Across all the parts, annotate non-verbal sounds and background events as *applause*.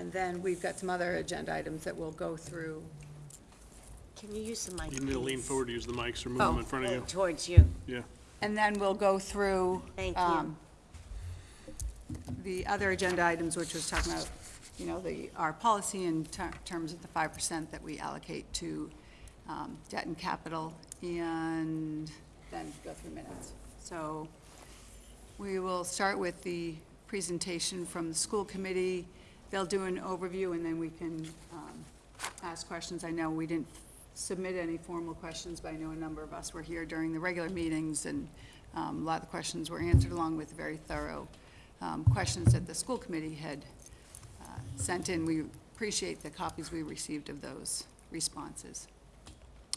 And then we've got some other agenda items that we'll go through. Can you use the mic, You need to lean please? forward to use the mics or move Oh. them in front of Oh, you. Towards you. Yeah. And then we'll go through. Thank you. um, The other agenda items, which was talking about, you know, the, our policy in ter- terms of the five percent that we allocate to um, debt and capital, and then go through minutes. So we will start with the presentation from the school committee. They'll do an overview, and then we can um, ask questions. I know we didn't submit any formal questions, but I know a number of us were here during the regular meetings, and um, a lot of the questions were answered along with very thorough um, questions that the school committee had uh, sent in. We appreciate the copies we received of those responses.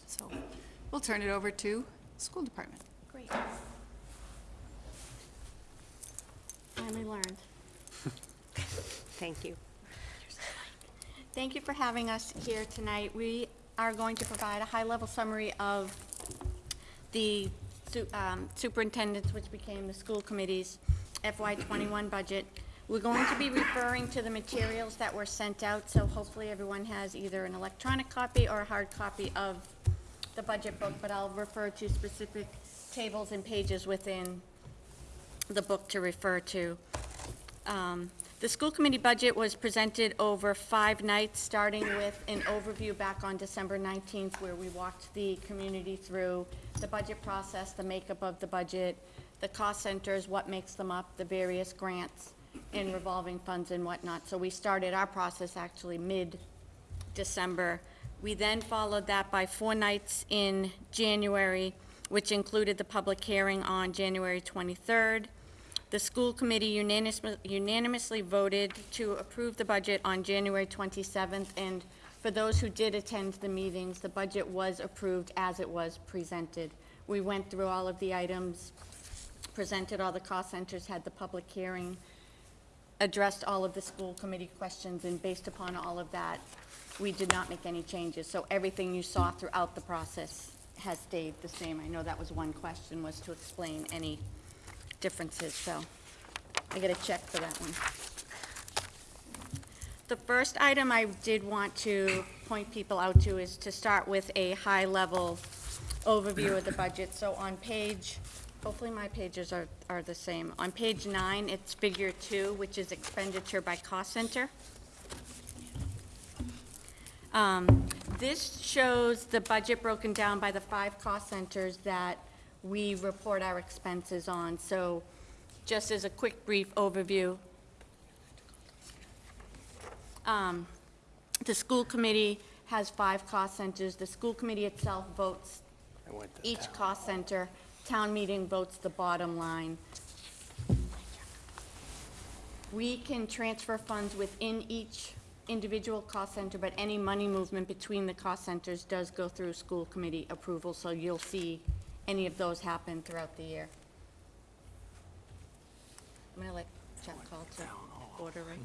So we'll turn it over to school department. Great. Finally learned. *laughs* Thank you. Thank you for having us here tonight. We are going to provide a high-level summary of the um, superintendent's, which became the school committee's FY '21 budget. We're going to be referring to the materials that were sent out, so hopefully everyone has either an electronic copy or a hard copy of the budget book, but I'll refer to specific tables and pages within the book to refer to. Um, The school committee budget was presented over five nights, starting with an overview back on December 19th, where we walked the community through the budget process, the makeup of the budget, the cost centers, what makes them up, the various grants and revolving funds and whatnot. So we started our process actually mid-December. We then followed that by four nights in January, which included the public hearing on January 23rd. The school committee unanimously unanimously voted to approve the budget on January 27th, and for those who did attend the meetings, the budget was approved as it was presented. We went through all of the items, presented all the cost centers, had the public hearing, addressed all of the school committee questions, and based upon all of that, we did not make any changes. So everything you saw throughout the process has stayed the same. I know that was one question, was to explain any differences, so I get a check for that one. The first item I did want to point people out to is to start with a high-level overview of the budget. So on page, hopefully my pages are, are the same. On page nine, it's figure two, which is expenditure by cost center. Um, This shows the budget broken down by the five cost centers that we report our expenses on. So just as a quick brief overview, um, the school committee has five cost centers. The school committee itself votes each cost center. Town meeting votes the bottom line. We can transfer funds within each individual cost center, but any money movement between the cost centers does go through school committee approval, so you'll see any of those happen throughout the year. I'm gonna let Chuck call to order, right?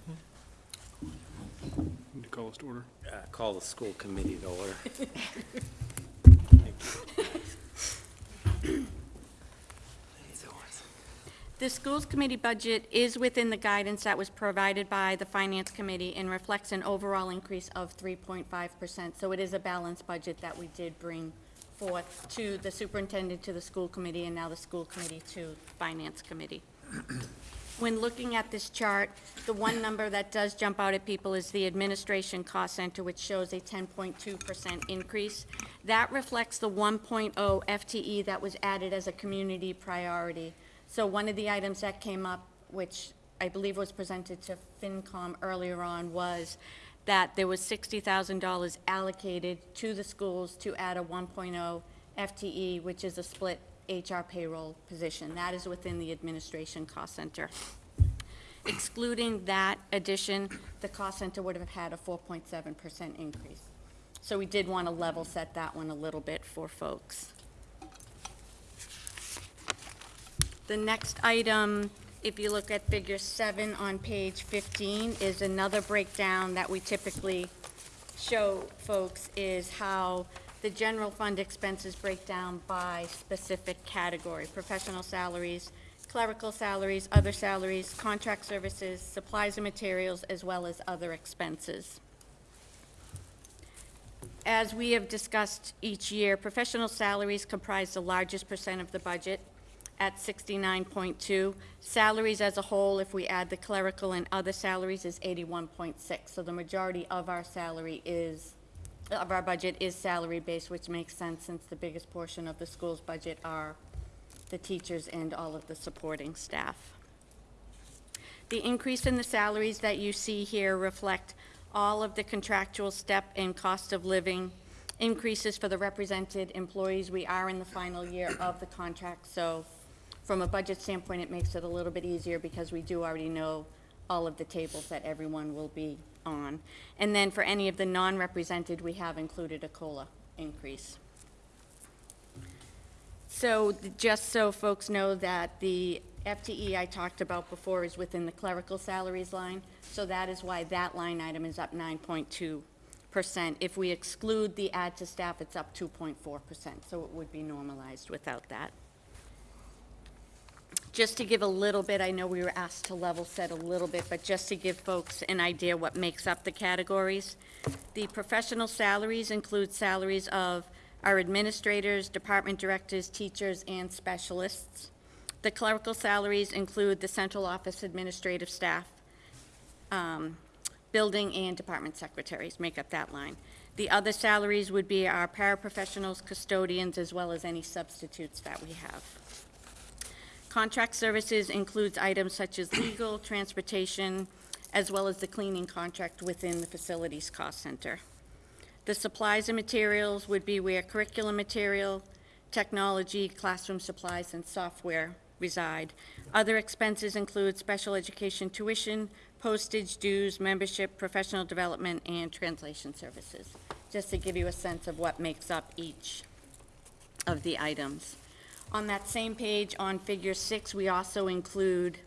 Need to call us to order. Uh, Call the school committee to order. *laughs* The schools committee budget is within the guidance that was provided by the finance committee and reflects an overall increase of 3.5%. So it is a balanced budget that we did bring forth to the superintendent, to the school committee, and now the school committee to finance committee. When looking at this chart, the one number that does jump out at people is the administration cost center, which shows a 10.2% increase. That reflects the 1.0 FTE that was added as a community priority. So one of the items that came up, which I believe was presented to FinCom earlier on, was that there was $60,000 allocated to the schools to add a 1.0 FTE, which is a split HR payroll position. That is within the administration cost center. Excluding that addition, the cost center would have had a 4.7% increase. So we did want to level set that one a little bit for folks. The next item, if you look at figure seven on page 15, is another breakdown that we typically show folks is how the general fund expenses break down by specific category, professional salaries, clerical salaries, other salaries, contract services, supplies and materials, as well as other expenses. As we have discussed each year, professional salaries comprise the largest percent of the budget at 69.2. Salaries as a whole, if we add the clerical and other salaries, is 81.6. So the majority of our salary is, of our budget is salary-based, which makes sense since the biggest portion of the school's budget are the teachers and all of the supporting staff. The increase in the salaries that you see here reflect all of the contractual step and cost of living increases for the represented employees. We are in the final year of the contract, so from a budget standpoint, it makes it a little bit easier because we do already know all of the tables that everyone will be on. And then for any of the non-represented, we have included a COLA increase. So, just so folks know that the FTE I talked about before is within the clerical salaries line, so that is why that line item is up nine point two percent. If we exclude the add to staff, it's up two point four percent, so it would be normalized without that. Just to give a little bit, I know we were asked to level set a little bit, but just to give folks an idea what makes up the categories. The professional salaries include salaries of our administrators, department directors, teachers, and specialists. The clerical salaries include the central office administrative staff, um, building and department secretaries make up that line. The other salaries would be our paraprofessionals, custodians, as well as any substitutes that we have. Contract services includes items such as legal, transportation, as well as the cleaning contract within the facilities cost center. The supplies and materials would be where curriculum material, technology, classroom supplies, and software reside. Other expenses include special education tuition, postage, dues, membership, professional development, and translation services, just to give you a sense of what makes up each of the items. On that same page, on figure six, we also include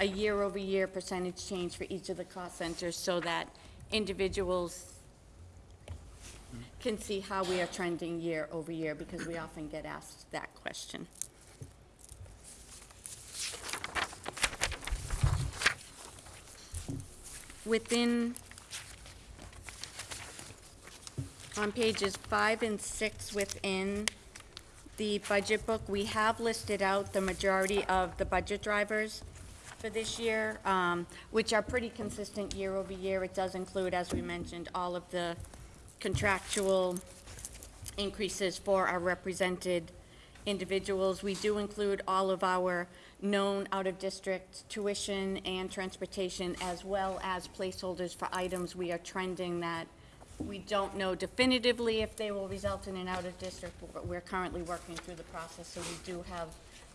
a year-over-year percentage change for each of the cost centers so that individuals can see how we are trending year over year, because we often get asked that question. Within, on pages five and six within the budget book, we have listed out the majority of the budget drivers for this year, um, which are pretty consistent year over year. It does include, as we mentioned, all of the contractual increases for our represented individuals. We do include all of our known out-of-district tuition and transportation, as well as placeholders for items we are trending that we don't know definitively if they will result in an out-of-district, but we're currently working through the process, so we do have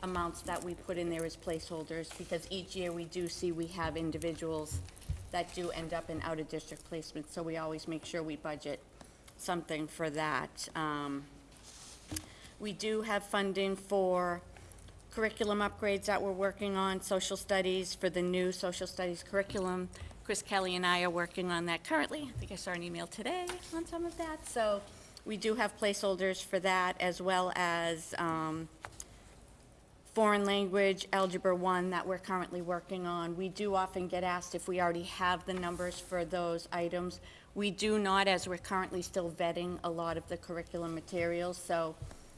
amounts that we put in there as placeholders, because each year we do see we have individuals that do end up in out-of-district placements, so we always make sure we budget something for that. Um, We do have funding for curriculum upgrades that we're working on, social studies, for the new social studies curriculum. Chris Kelly and I are working on that currently. I think I saw an email today on some of that. So we do have placeholders for that, as well as um, foreign language, Algebra 1, that we're currently working on. We do often get asked if we already have the numbers for those items. We do not, as we're currently still vetting a lot of the curriculum materials, so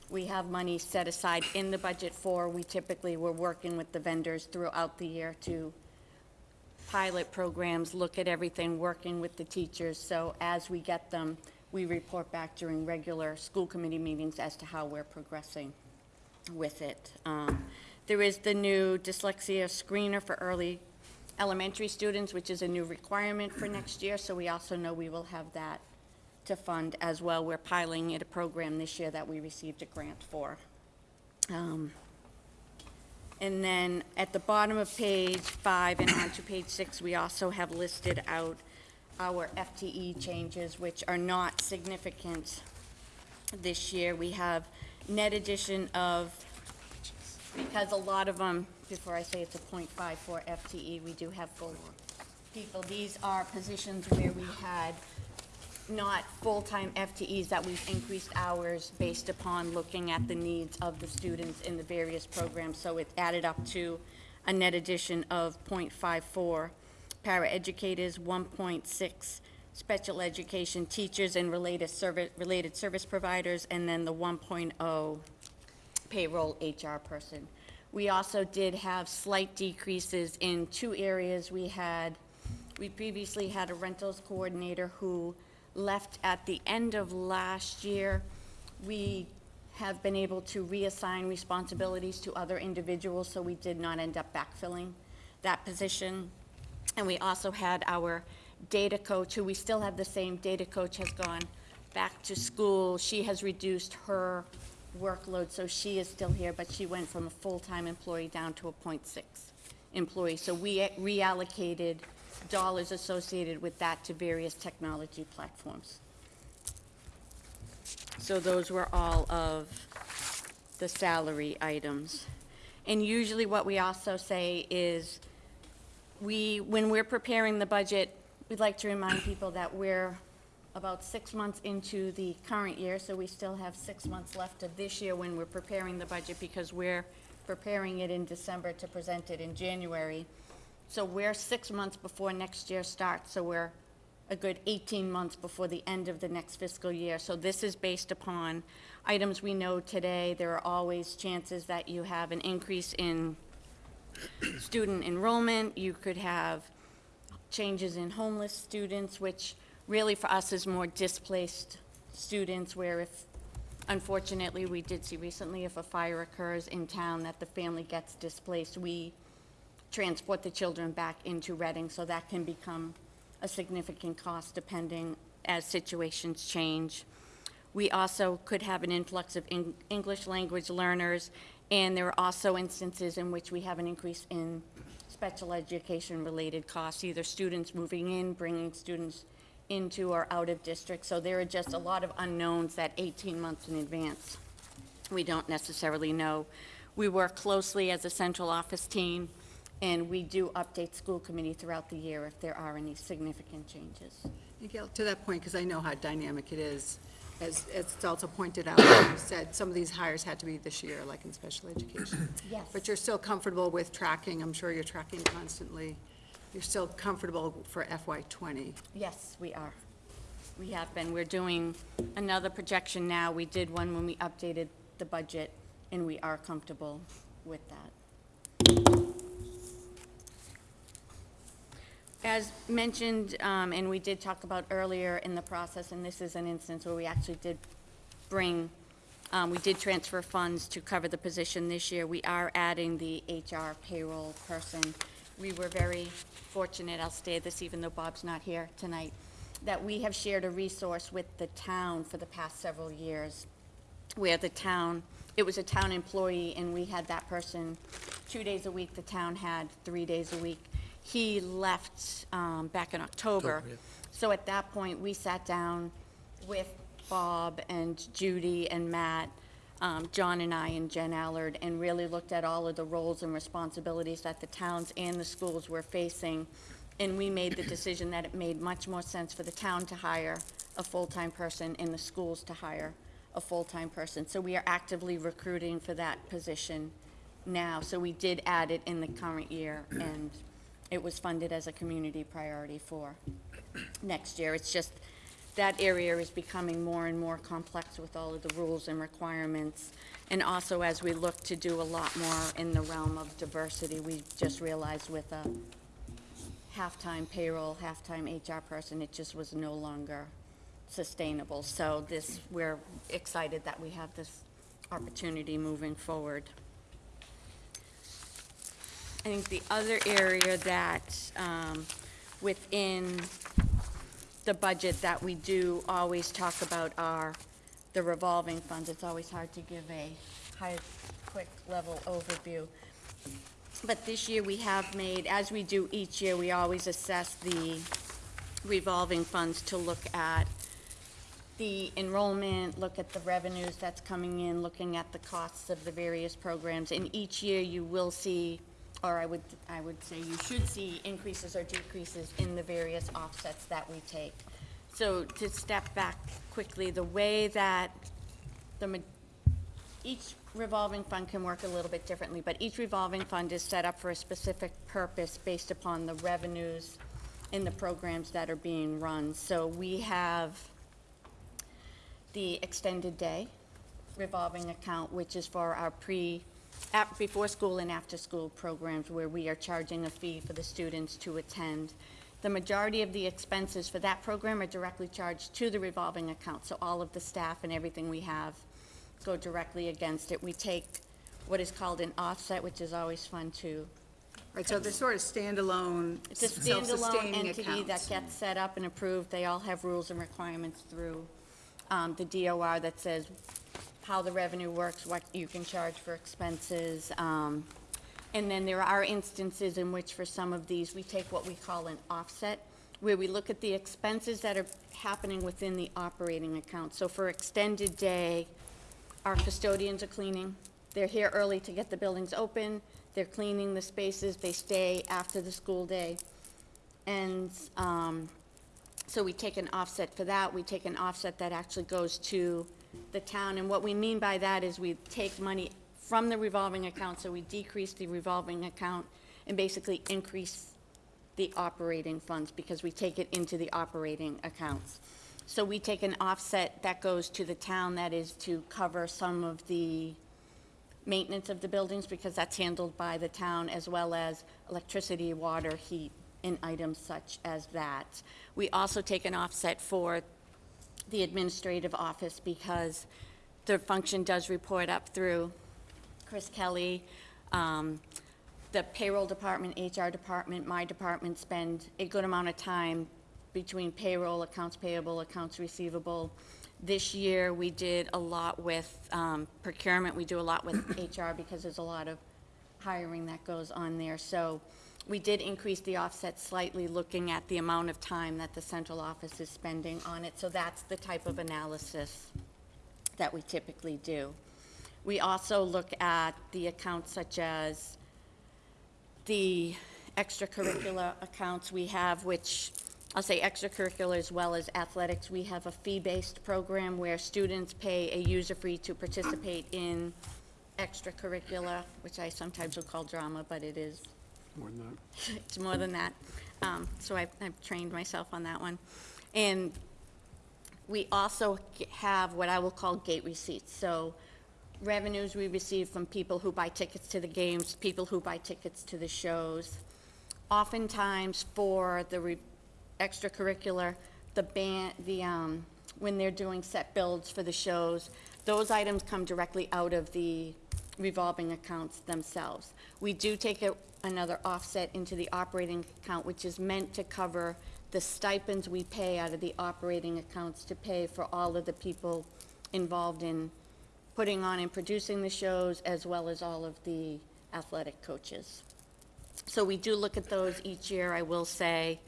we have money set aside in the budget for, we typically, we're working with the vendors throughout the year to pilot programs, look at everything, working with the teachers, so as we get them, we report back during regular school committee meetings as to how we're progressing with it. Um, There is the new dyslexia screener for early elementary students, which is a new requirement for next year, so we also know we will have that to fund as well. We're piling in a program this year that we received a grant for. Um, And then at the bottom of page five and onto page six, we also have listed out our FTE changes, which are not significant this year. We have net addition of, because a lot of them, before I say it's a .54 FTE, we do have full people. These are positions where we had not full-time FTEs, that we've increased hours based upon looking at the needs of the students in the various programs. So it added up to a net addition of .54 paraeducators, 1.6 special education teachers and related service, related service providers, and then the 1.0 payroll HR person. We also did have slight decreases in two areas. We had, we previously had a rentals coordinator who left at the end of last year. We have been able to reassign responsibilities to other individuals, so we did not end up backfilling that position. And we also had our data coach, who we still have the same data coach, has gone back to school. She has reduced her workload, so she is still here, but she went from a full-time employee down to a .6 employee. So we reallocated dollars associated with that to various technology platforms. So those were all of the salary items. And usually what we also say is, we, when we're preparing the budget, we'd like to remind people that we're about six months into the current year, so we still have six months left of this year when we're preparing the budget, because we're preparing it in December to present it in January. So we're six months before next year starts, so we're a good 18 months before the end of the next fiscal year. So this is based upon items we know today. There are always chances that you have an increase in student enrollment, you could have changes in homeless students, which really for us is more displaced students, where if, unfortunately, we did see recently, if a fire occurs in town that the family gets displaced, we transport the children back into Reading, so that can become a significant cost depending as situations change. We also could have an influx of Eng- English language learners, and there are also instances in which we have an increase in special education-related costs, either students moving in, bringing students into or out of district. So there are just a lot of unknowns that 18 months in advance, we don't necessarily know. We work closely as a central office team, and we do update school committee throughout the year if there are any significant changes. And Gail, to that point, because I know how dynamic it is, as as it's also pointed out, you said some of these hires had to be this year, like in special education. *coughs* Yes. But you're still comfortable with tracking, I'm sure you're tracking constantly. You're still comfortable for FY '20. Yes, we are. We have been. We're doing another projection now. We did one when we updated the budget, and we are comfortable with that. As mentioned, um, and we did talk about earlier in the process, and this is an instance where we actually did bring, um, we did transfer funds to cover the position this year. We are adding the HR payroll person. We were very fortunate, I'll stay this even though Bob's not here tonight, that we have shared a resource with the town for the past several years where the town, it was a town employee, and we had that person two days a week, the town had three days a week. He left um, back in October. So at that point, we sat down with Bob and Judy and Matt, um, John and I and Jen Allard, and really looked at all of the roles and responsibilities that the towns and the schools were facing. And we made the decision that it made much more sense for the town to hire a full-time person and the schools to hire a full-time person. So we are actively recruiting for that position now. So we did add it in the current year, and it was funded as a community priority for next year. It's just, that area is becoming more and more complex with all of the rules and requirements. And also, as we look to do a lot more in the realm of diversity, we just realized with a half-time payroll, half-time HR person, it just was no longer sustainable. So this, we're excited that we have this opportunity moving forward. I think the other area that, um, within the budget that we do always talk about are the revolving funds. It's always hard to give a high, quick level overview. But this year, we have made, as we do each year, we always assess the revolving funds to look at the enrollment, look at the revenues that's coming in, looking at the costs of the various programs. And each year, you will see, or I would, I would say you should see increases or decreases in the various offsets that we take. So to step back quickly, the way that the, each revolving fund can work a little bit differently, but each revolving fund is set up for a specific purpose based upon the revenues in the programs that are being run. So we have the extended day revolving account, which is for our pre, at, before school and after school programs where we are charging a fee for the students to attend. The majority of the expenses for that program are directly charged to the revolving account, so all of the staff and everything we have go directly against it. We take what is called an offset, which is always fun too. Right, so they're sort of standalone, It's a standalone entity that gets set up and approved. They all have rules and requirements through um, the DOR that says how the revenue works, what you can charge for expenses. um, And then there are instances in which for some of these, we take what we call an offset, where we look at the expenses that are happening within the operating account. So for extended day, our custodians are cleaning. They're here early to get the buildings open. They're cleaning the spaces. They stay after the school day. And um, so we take an offset for that. We take an offset that actually goes to the town. And what we mean by that is we take money from the revolving account, so we decrease the revolving account and basically increase the operating funds because we take it into the operating accounts. So we take an offset that goes to the town, that is to cover some of the maintenance of the buildings because that's handled by the town as well as electricity, water, heat, and items such as that. We also take an offset for the administrative office because the function does report up through Chris Kelly. Um, The payroll department, HR department, my department spend a good amount of time between payroll, accounts payable, accounts receivable. This year, we did a lot with um, procurement, we do a lot with HR because there's a lot of hiring that goes on there. So we did increase the offset slightly, looking at the amount of time that the central office is spending on it. So that's the type of analysis that we typically do. We also look at the accounts such as the extracurricular accounts we have, which, I'll say extracurricular as well as athletics. We have a fee-based program where students pay a user fee to participate in extracurricular, which I sometimes will call drama, but it is More than that. *laughs* it's more than that. Um, So I've, I've trained myself on that one. And we also have what I will call gate receipts. So revenues we receive from people who buy tickets to the games, people who buy tickets to the shows. Oftentimes for the extracurricular, the band, the, um, when they're doing set builds for the shows, those items come directly out of the revolving accounts themselves. We do take a- another offset into the operating account, which is meant to cover the stipends we pay out of the operating accounts to pay for all of the people involved in putting on and producing the shows, as well as all of the athletic coaches. So we do look at those each year, I will say.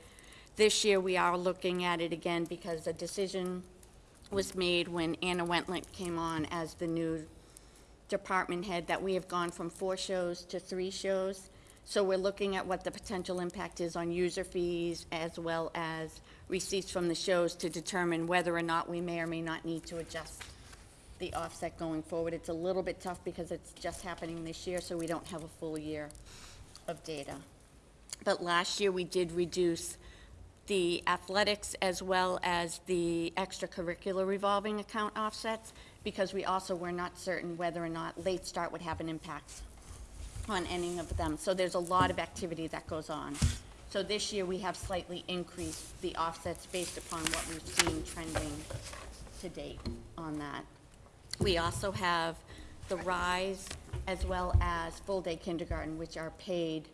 This year, we are looking at it again because a decision was made when Anna Wentlet came on as the new department head, that we have gone from four shows to three shows. So we're looking at what the potential impact is on user fees as well as receipts from the shows to determine whether or not we may or may not need to adjust the offset going forward. It's a little bit tough because it's just happening this year, so we don't have a full year of data. But last year, we did reduce the athletics as well as the extracurricular revolving account offsets because we also were not certain whether or not late start would have an impact on any of them. So there's a lot of activity that goes on. So this year, we have slightly increased the offsets based upon what we've seen trending to date on that. We also have the RISE as well as full-day kindergarten, which are paid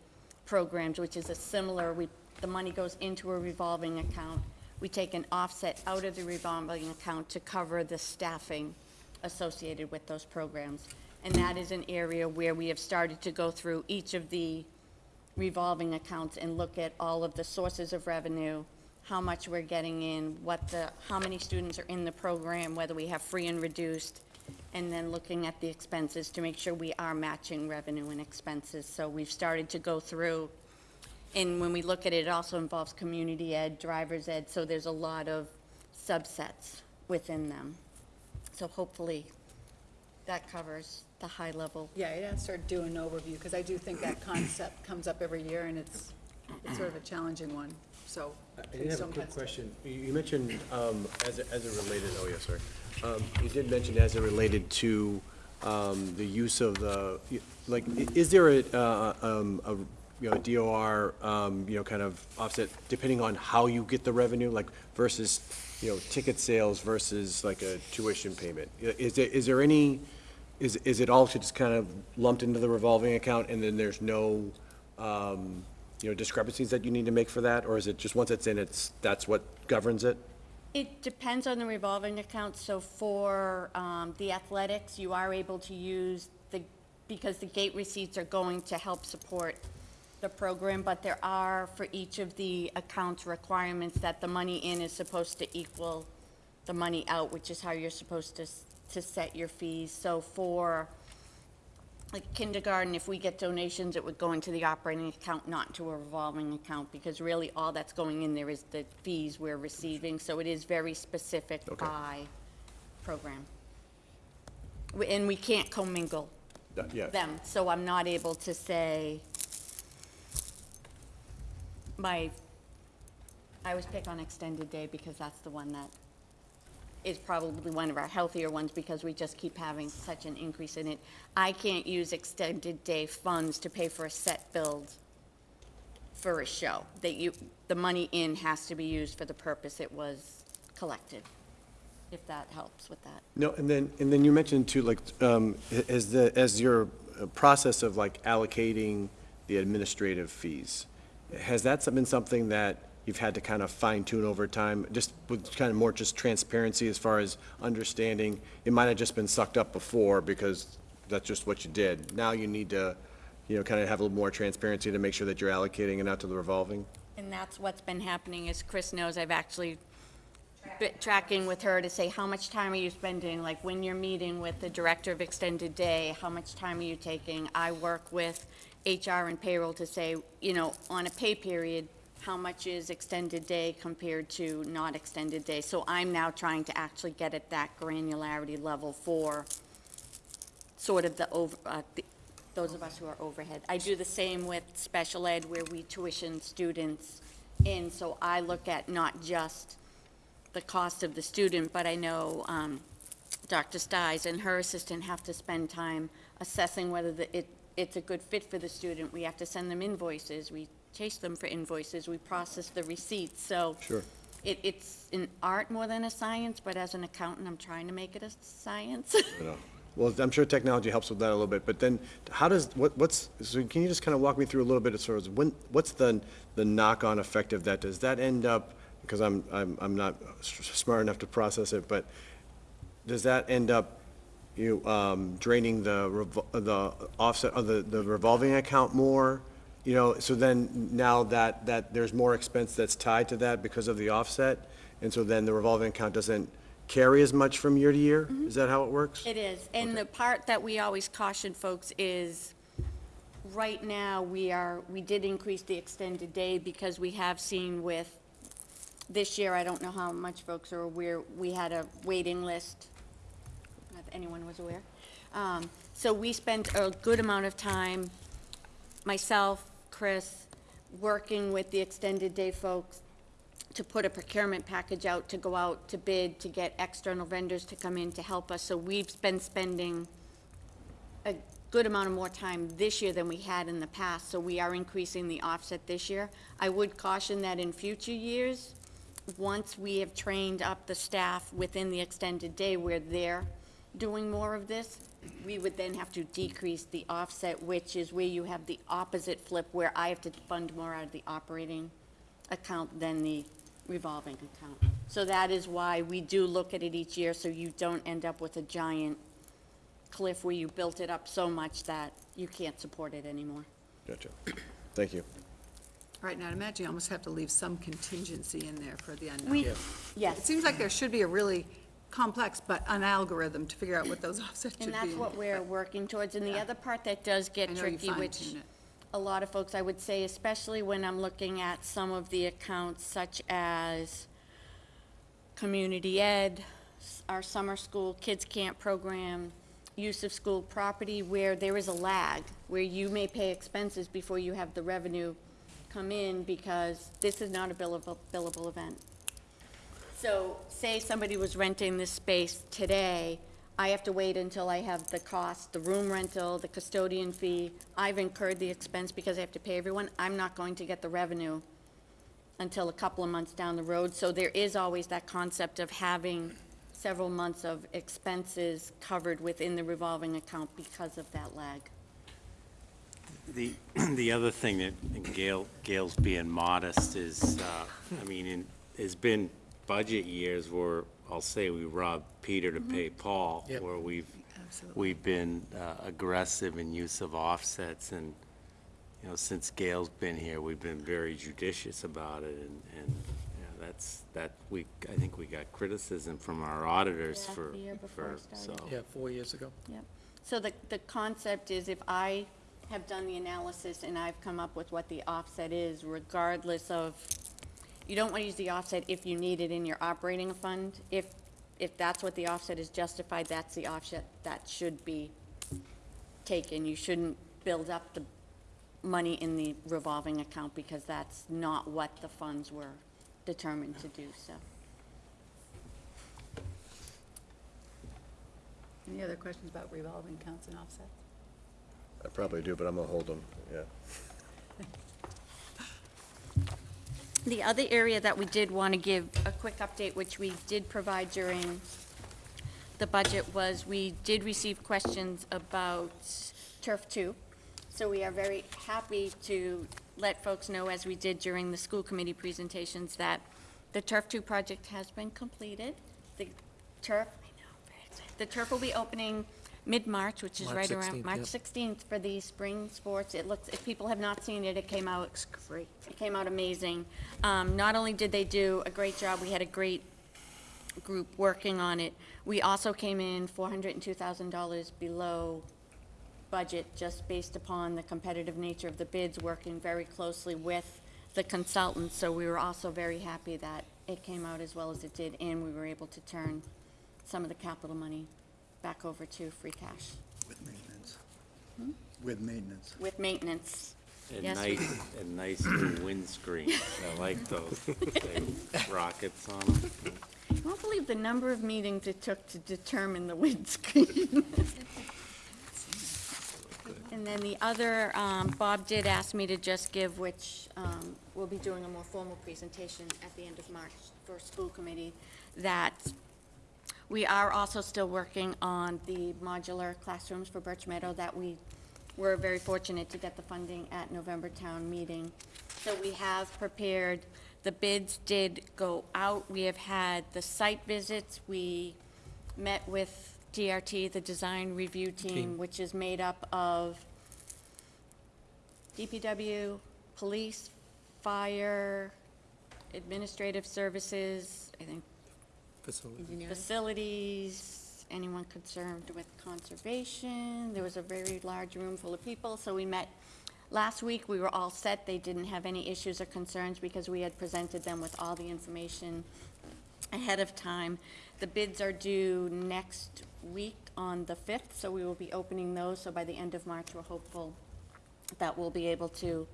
programs, which is a similar, we, the money goes into a revolving account. We take an offset out of the revolving account to cover the staffing associated with those programs. And that is an area where we have started to go through each of the revolving accounts and look at all of the sources of revenue, how much we're getting in, what the, how many students are in the program, whether we have free and reduced, and then looking at the expenses to make sure we are matching revenue and expenses. So we've started to go through, and when we look at it, it also involves community ed, driver's ed, so there's a lot of subsets within them. So hopefully, that covers the high level. Yeah, I'd asked her to do an overview, because I do think that concept comes up every year, and it's, it's sort of a challenging one, so. I please have a don't quick hesitate. question. You you mentioned, um, as, it- as it related, oh, yes, sorry. Um, You did mention as it related to um, the use of the, like, i- is there a, uh, um, a, you know, DOR, um, you know, kind of offset, depending on how you get the revenue, like versus, you know, ticket sales versus like a tuition payment? Is there, is there any, is, is it all just kind of lumped into the revolving account and then there's no, um, you know, discrepancies that you need to make for that? Or is it just once it's in, it's, that's what governs it? It depends on the revolving account, so for um, the athletics, you are able to use the, because the gate receipts are going to help support the program, but there are, for each of the accounts, requirements that the money in is supposed to equal the money out, which is how you're supposed to, to set your fees. So for, like kindergarten, if we get donations, it would go into the operating account, not into a revolving account, because really all that's going in there is the fees we're receiving, so it is very specific Okay. by program. We- And we can't commingle Yeah. them, so I'm not able to say, my, I always pick on extended day because that's the one that is probably one of our healthier ones because we just keep having such an increase in it. I can't use extended day funds to pay for a set build for a show. That you, the money in has to be used for the purpose it was collected, if that helps with that. No, and then, and then you mentioned too, like, um, as the, as your uh, process of like allocating the administrative fees, has that been something that you've had to kind of fine tune over time, just with kind of more just transparency as far as understanding? It might have just been sucked up before because that's just what you did. Now you need to, you know, kind of have a little more transparency to make sure that you're allocating it out to the revolving? And that's what's been happening, as Chris knows, I've actually been tracking with her to say, how much time are you spending? Like, when you're meeting with the director of extended day, how much time are you taking? I work with HR and payroll to say, you know, on a pay period, how much is extended day compared to not extended day? So I'm now trying to actually get at that granularity level for sort of the over, uh, the- those of us who are overhead. I do the same with special ed where we tuition students in, so I look at not just the cost of the student, but I know, um, Dr. Stiles and her assistant have to spend time assessing whether the, it, it's a good fit for the student. We have to send them invoices, we chase them for invoices, we process the receipts, so. Sure. It, it's an art more than a science, but as an accountant, I'm trying to make it a science. *laughs* You know, Well, I'm sure technology helps with that a little bit, but then, how does, what, what's, so can you just kind of walk me through a little bit as far as when, what's the, the knock-on effect of that? Does that end up, because I'm, I'm, I'm not s- smart enough to process it, but does that end up, you, um, draining the, revol- the offset, of the, the revolving account more? You know, so then now that, that there's more expense that's tied to that because of the offset, and so then the revolving account doesn't carry as much from year to year? Is that how it works? It is, and the part that we always caution folks is, right now, we are, we did increase the extended day because we have seen with, this year, I don't know how much folks are aware, we had a waiting list, anyone was aware. Um, So we spent a good amount of time, myself, Chris, working with the extended day folks to put a procurement package out, to go out to bid, to get external vendors to come in to help us. So we've been spending a good amount of more time this year than we had in the past, so we are increasing the offset this year. I would caution that in future years, once we have trained up the staff within the extended day where they're doing more of this, we would then have to decrease the offset, which is where you have the opposite flip, where I have to fund more out of the operating account than the revolving account. So that is why we do look at it each year, so you don't end up with a giant cliff where you built it up so much that you can't support it anymore. Gotcha. Thank you. Right, now, I'd imagine you almost have to leave some contingency in there for the unknown. We, yes. It seems like there should be a really complex, but an algorithm to figure out what those *laughs* offsets should be. and that's what we're working towards. And the other part that does I get know you tricky, which fine-tune it. a lot of folks, I would say, especially when I'm looking at some of the accounts such as community ed, s- our summer school, kids camp program, use of school property, where there is a lag, where you may pay expenses before you have the revenue come in, because this is not a billable, billable event. So, say somebody was renting this space today, I have to wait until I have the cost, the room rental, the custodian fee. I've incurred the expense because I have to pay everyone. I'm not going to get the revenue until a couple of months down the road. So there is always that concept of having several months of expenses covered within the revolving account because of that lag. The, *clears throat* the other thing that, Gail, Gail's being modest is, uh, I mean, in, has been budget years where I'll say we robbed Peter to pay Paul, where we've, we've been uh, aggressive in use of offsets, and, you know, since Gail's been here, we've been very judicious about it, and, and, you know, that's, that, we, I think we got criticism from our auditors Yeah, for, the year before for, it so. started. Yeah, four years ago. Yep. So the, the concept is if I have done the analysis and I've come up with what the offset is, regardless of, you don't want to use the offset if you need it in your operating fund. If, if that's what the offset is justified, that's the offset that should be taken. You shouldn't build up the money in the revolving account because that's not what the funds were determined to do, so. Any other questions about revolving accounts and offsets? I probably do, but I'm gonna hold them, yeah. The other area that we did want to give a quick update, which we did provide during the budget, was we did receive questions about Turf Two. So we are very happy to let folks know, as we did during the school committee presentations, that the Turf Two project has been completed. The turf, know. The turf will be opening mid-March, which is March right around 16th, March yep. 16th for the spring sports. It looks, if people have not seen it, it came out great. It came out amazing. Um, Not only did they do a great job, we had a great group working on it. We also came in $402,000 below budget, just based upon the competitive nature of the bids, working very closely with the consultants. So we were also very happy that it came out as well as it did, and we were able to turn some of the capital money back over to free cash With maintenance. Hmm? With maintenance. with maintenance. And Yes. nice, and nice new windscreen. I like those, they *laughs* rockets on them. You won't believe the number of meetings it took to determine the *laughs* windscreen. And then the other, um, Bob did ask me to just give, which um, we'll be doing a more formal presentation at the end of March for school committee, that we are also still working on the modular classrooms for Birch Meadow that we were very fortunate to get the funding at November town meeting. So we have prepared, the bids did go out. We have had the site visits. We met with DRT, the design review team, Team. which is made up of DPW, police, fire, administrative services, I think Facility. facilities, anyone concerned with conservation. There was a very large room full of people, so we met last week. We were all set. They didn't have any issues or concerns because we had presented them with all the information ahead of time. The bids are due next week on the 5th, so we will be opening those. So by the end of March, we're hopeful that we'll be able to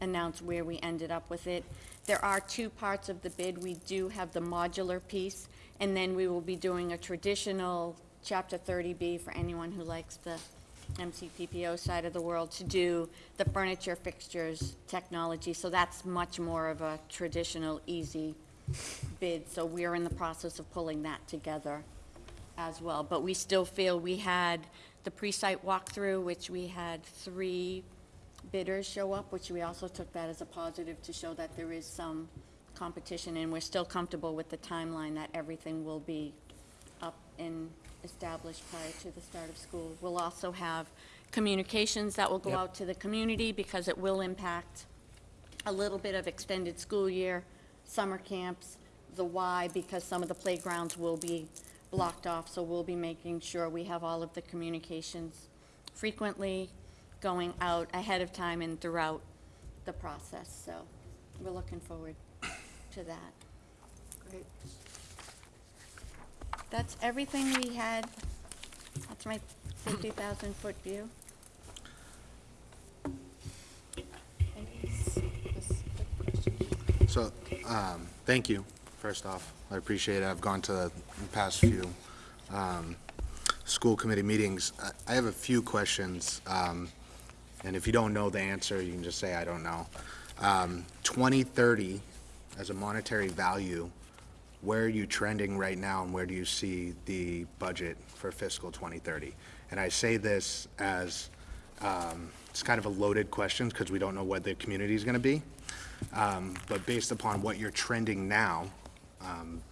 announce where we ended up with it. There are two parts of the bid. We do have the modular piece, and then we will be doing a traditional Chapter 30B for anyone who likes the MCPPO side of the world to do the furniture, fixtures, technology. So that's much more of a traditional, easy bid. So we are in the process of pulling that together as well. But we still feel we had the pre-site walkthrough, which we had three bidders show up, which we also took that as a positive to show that there is some competition, and we're still comfortable with the timeline that everything will be up and established prior to the start of school. We'll also have communications that will go Yep. out to the community, because it will impact a little bit of extended school year, summer camps, the why, because some of the playgrounds will be blocked off, so we'll be making sure we have all of the communications frequently going out ahead of time and throughout the process, so we're looking forward to that. Great. that's everything we had. That's my 50,000 foot view. So, um, thank you, first off. I appreciate it. I've gone to the past few, um, school committee meetings. I- I have a few questions, um, and if you don't know the answer, you can just say, I don't know. Um, 2030, as a monetary value, where are you trending right now, and where do you see the budget for fiscal 2030? And I say this as, um, it's kind of a loaded question, because we don't know what the community is going to be. Um, But based upon what you're trending now, um,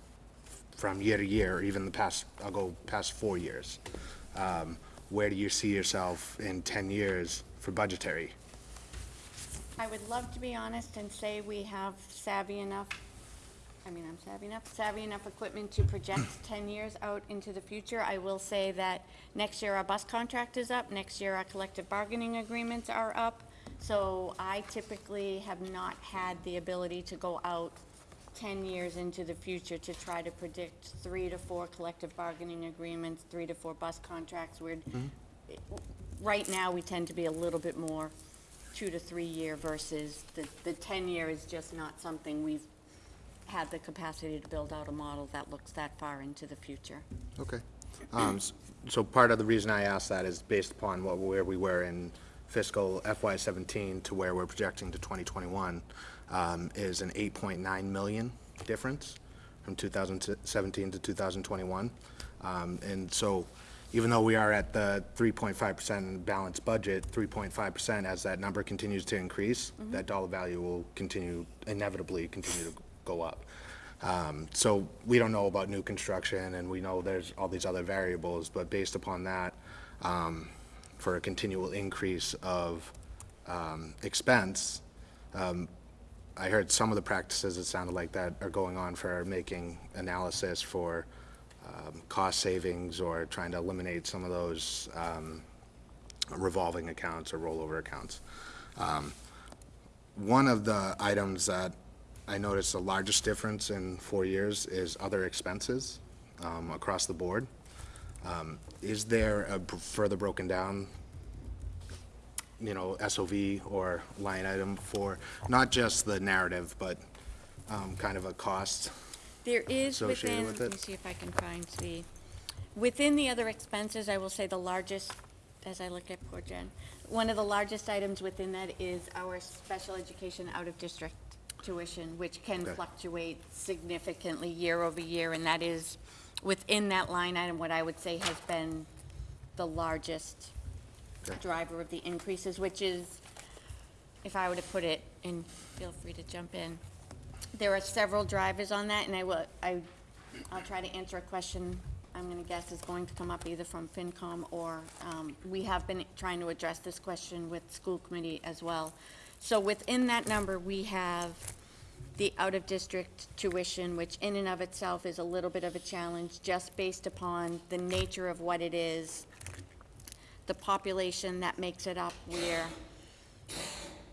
from year to year, or even the past, I'll go past four years, um, where do you see yourself in 10 years for budgetary? I would love to be honest and say we have savvy enough, I mean, I'm savvy enough, savvy enough equipment to project *clears throat* 10 years out into the future. I will say that next year our bus contract is up, next year our collective bargaining agreements are up. So I typically have not had the ability to go out 10 years into the future to try to predict three to four collective bargaining agreements, three to four bus contracts. We're, mm-hmm. Right now, we tend to be a little bit more two to three year versus the, the 10 year is just not something we've had the capacity to build out a model that looks that far into the future. Okay. Um, So part of the reason I asked that is based upon what, where we were in fiscal FY seventeen to where we're projecting to twenty twenty-one, um, is an eight point nine million difference from two thousand seventeen to two thousand twenty-one. Um, and so even though we are at the three point five percent balanced budget, three point five percent, as that number continues to increase, that dollar value will continue, inevitably continue to go up. Um, So we don't know about new construction, and we know there's all these other variables, but based upon that, um, for a continual increase of um, expense, um, I heard some of the practices, it sounded like that, are going on for making analysis for um, cost savings or trying to eliminate some of those um, revolving accounts or rollover accounts. Um, One of the items that I noticed the largest difference in four years is other expenses um, across the board. Um, Is there a further broken down, you know, SOV or line item for not just the narrative, but um, kind of a cost? There is Associated within, with let me it? see if I can find the, within the other expenses, I will say the largest, as I look at poor Jen, one of the largest items within that is our special education out-of-district tuition, which can Okay. fluctuate significantly year over year, and that is, within that line item, what I would say has been the largest Okay. driver of the increases, which is, if I were to put it, and feel free to jump in, there are several drivers on that, and I will, I, I'll try to answer a question I'm gonna guess is going to come up either from FinCom or, um, we have been trying to address this question with school committee as well. So within that number, we have the out-of-district tuition, which in and of itself is a little bit of a challenge, just based upon the nature of what it is, the population that makes it up, where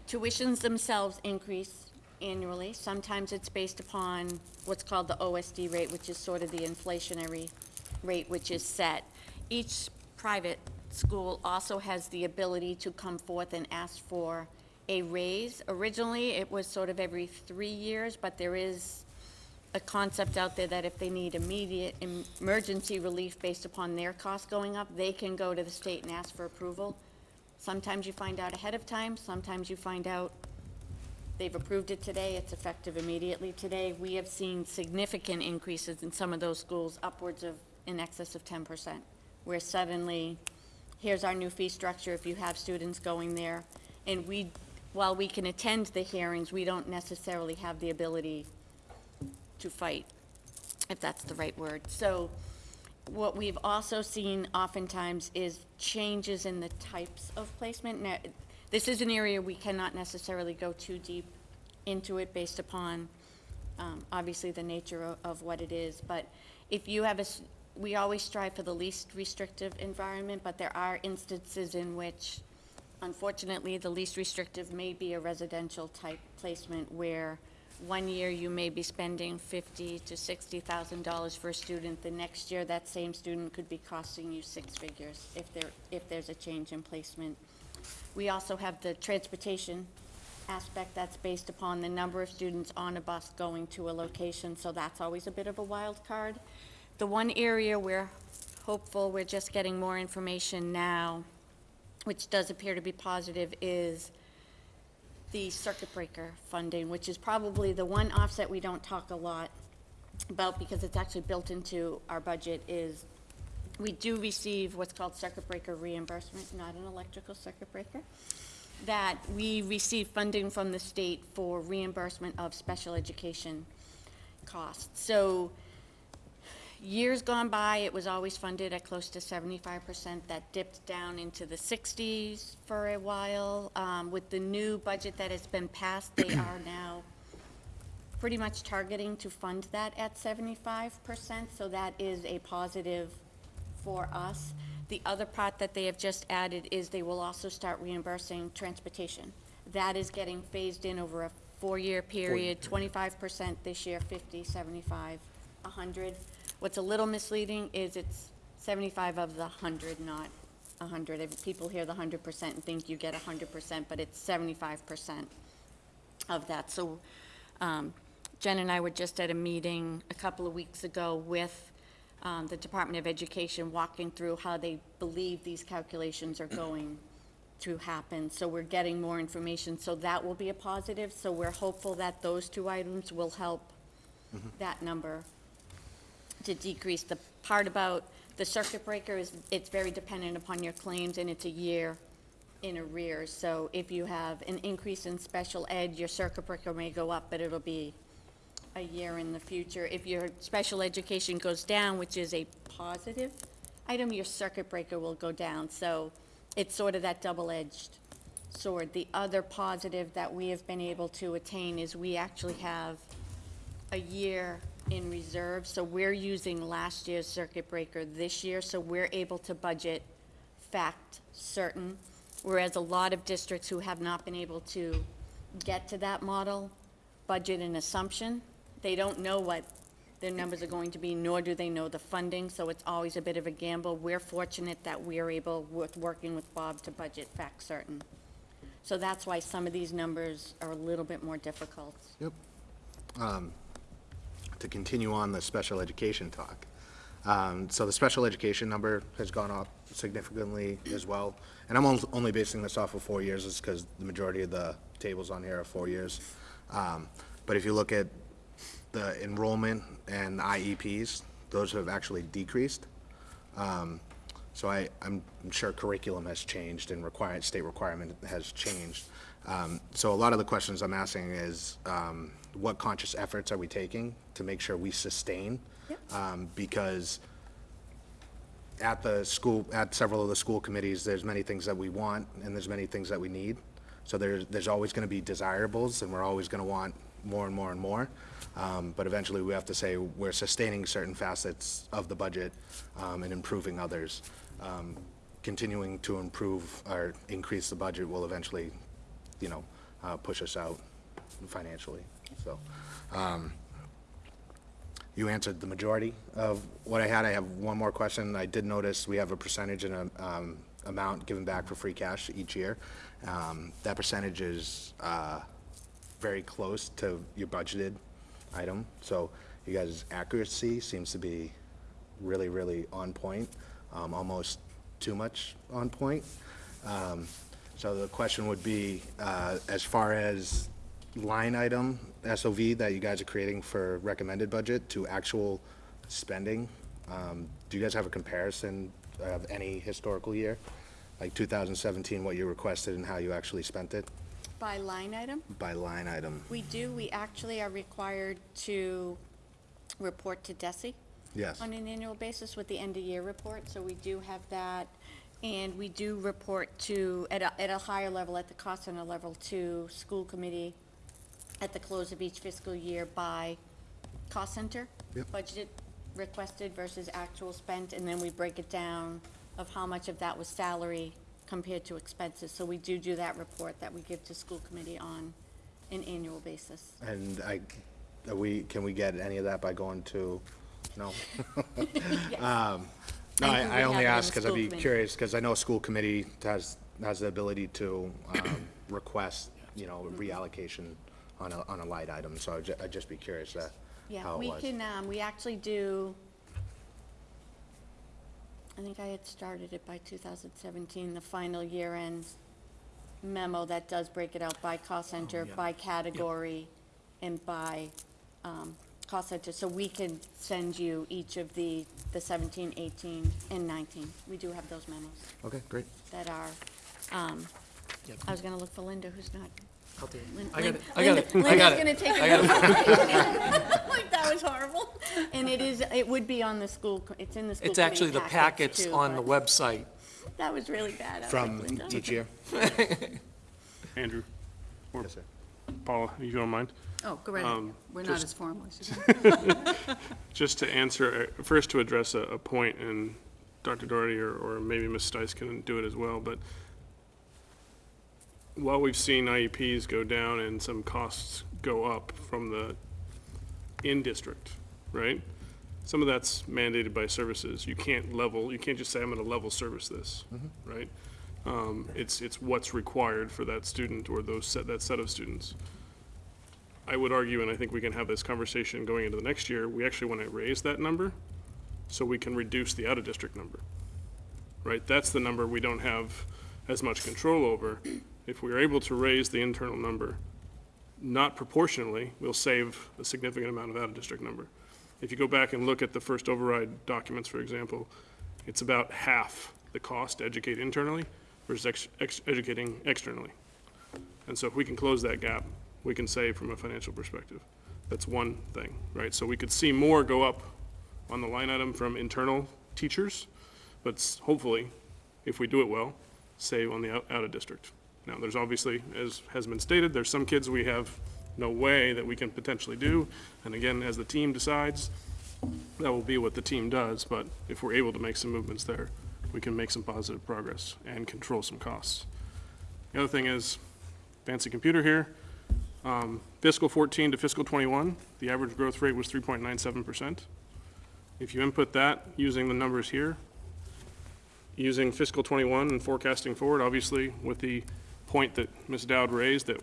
tuitions themselves increase annually. Sometimes it's based upon what's called the OSD rate, which is sort of the inflationary rate, which is set. Each private school also has the ability to come forth and ask for a raise. Originally, it was sort of every three years, but there is a concept out there that if they need immediate emergency relief based upon their costs going up, they can go to the state and ask for approval. Sometimes you find out ahead of time, sometimes you find out they've approved it today, it's effective immediately today. We have seen significant increases in some of those schools, upwards of, in excess of ten percent, where suddenly, here's our new fee structure if you have students going there. And we, while we can attend the hearings, we don't necessarily have the ability to fight, if that's the right word. So what we've also seen oftentimes is changes in the types of placement. Now, this is an area we cannot necessarily go too deep into it based upon, um, obviously, the nature of, of what it is. But if you have a, we always strive for the least restrictive environment, but there are instances in which, unfortunately, the least restrictive may be a residential type placement where one year you may be spending fifty to sixty thousand dollars for a student. The next year, that same student could be costing you six figures if there, if there's a change in placement. We also have the transportation aspect that's based upon the number of students on a bus going to a location, so that's always a bit of a wild card. The one area we're hopeful, we're just getting more information now, which does appear to be positive, is the circuit breaker funding, which is probably the one offset we don't talk a lot about because it's actually built into our budget, is we do receive what's called circuit breaker reimbursement, not an electrical circuit breaker, that we receive funding from the state for reimbursement of special education costs. So years gone by, it was always funded at close to seventy-five percent. That dipped down into the sixties for a while. Um, with the new budget that has been passed, they are *clears throat* now pretty much targeting to fund that at seventy-five percent, so that is a positive for us. The other part that they have just added is they will also start reimbursing transportation. That is getting phased in over a four-year period, twenty-five percent this year, 50, 75, 100. What's a little misleading is it's seventy-five of the hundred, not hundred. If People hear the hundred percent and think you get hundred percent, but it's seventy-five percent of that. So um, Jen and I were just at a meeting a couple of weeks ago with um, the Department of Education, walking through how they believe these calculations are going to happen. So we're getting more information, so that will be a positive. So we're hopeful that those two items will help that number to decrease. The part about the circuit breaker is, it's very dependent upon your claims, and it's a year in arrears. So if you have an increase in special ed, your circuit breaker may go up, but it'll be a year in the future. If your special education goes down, which is a positive item, your circuit breaker will go down. So it's sort of that double-edged sword. The other positive that we have been able to attain is we actually have a year in reserve, so we're using last year's circuit breaker this year, so we're able to budget fact certain, whereas a lot of districts who have not been able to get to that model, budget an assumption. They don't know what their numbers are going to be, nor do they know the funding, so it's always a bit of a gamble. We're fortunate that we're able, with working with Bob, to budget fact certain. So that's why some of these numbers are a little bit more difficult. Yep. Um, To continue on the special education talk. Um, So the special education number has gone up significantly as well. And I'm only basing this off of four years, is because the majority of the tables on here are four years. Um, But if you look at the enrollment and IEPs, those have actually decreased. Um, So I, I'm I'm sure curriculum has changed and required, state requirement has changed. Um, So a lot of the questions I'm asking is, um, what conscious efforts are we taking to make sure we sustain? Um, Because at the school, at several of the school committees, there's many things that we want and there's many things that we need. So there's, there's always gonna be desirables and we're always gonna want more and more and more. Um, but eventually we have to say we're sustaining certain facets of the budget, um, and improving others. Um, continuing to improve or increase the budget will eventually, you know, uh, push us out financially, so. um, You answered the majority of what I had. I have one more question. I did notice we have a percentage and a, um, amount given back for free cash each year. Um, that percentage is, uh, very close to your budgeted item. So you guys' accuracy seems to be really, really on point, um, almost too much on point. Um, so the question would be, uh, as far as line item SOV that you guys are creating for recommended budget to actual spending, um, do you guys have a comparison of any historical year? Like 2017, what you requested and how you actually spent it By line item? by line item? We do, we actually are required to report to DESE Yes. on an annual basis with the end-of-year report, so we do have that. And we do report to, at a, at a higher level, at the cost center level, to school committee at the close of each fiscal year by cost center. Yep. Budgeted, requested versus actual spent, and then we break it down of how much of that was salary compared to expenses. So we do do that report that we give to school committee on an annual basis. And I, are we, can we get any of that by going to, no? *laughs* Yes. Um, No, I I, think I we only have it in ask the because I'd school be committee. curious, because I know a school committee has, has the ability to, um, request, you know, reallocation on a, on a light item, so I'd ju- I'd just be curious, uh, Yeah, how it we was. can, um, we actually do, I think I had started it by two thousand seventeen, the final year-end memo that does break it out by cost center, by category, and by, um, cost center. So we can send you each of the, the 17, 18, and nineteen. We do have those memos Okay, great. that are, um, I was gonna look for Linda, who's not. I'll do it. Lin- I got it, I got Linda- it, I got it. Linda's gonna take I a got note. Like, that was horrible. And it is, it would be on the school, co- it's in the school It's actually the packets too, on the but website. That was really bad. I was like, From Linda. each year? *laughs* Andrew, or Yes, sir. Paula, you don't mind? Oh, go right ahead. Um, We're not as formal as you. *laughs* *laughs* Just to answer, uh, first to address a, a point, and Dr. Doherty or, or maybe Ms. Stice can do it as well, but while we've seen IEPs go down and some costs go up from the in-district, right? Some of that's mandated by services. You can't level, you can't just say, I'm gonna level service this, right? Um, it's, it's what's required for that student or those set, that set of students. I would argue, and I think we can have this conversation going into the next year, we actually want to raise that number so we can reduce the out-of-district number. Right? That's the number we don't have as much control over. If we are able to raise the internal number, not proportionally, we'll save a significant amount of out-of-district number. If you go back and look at the first override documents, for example, it's about half the cost to educate internally versus ex- ex- educating externally. And so if we can close that gap, we can save from a financial perspective. That's one thing, right? So we could see more go up on the line item from internal teachers, but hopefully, if we do it well, save on the out, out of district. Now, there's obviously, as has been stated, there's some kids we have no way that we can potentially do. And again, as the team decides, that will be what the team does, but if we're able to make some movements there, we can make some positive progress and control some costs. The other thing is, fancy computer here, um, fiscal 14 to fiscal 21, the average growth rate was 3.97%. If you input that using the numbers here, using fiscal 21 and forecasting forward, obviously with the point that Ms. Dowd raised, that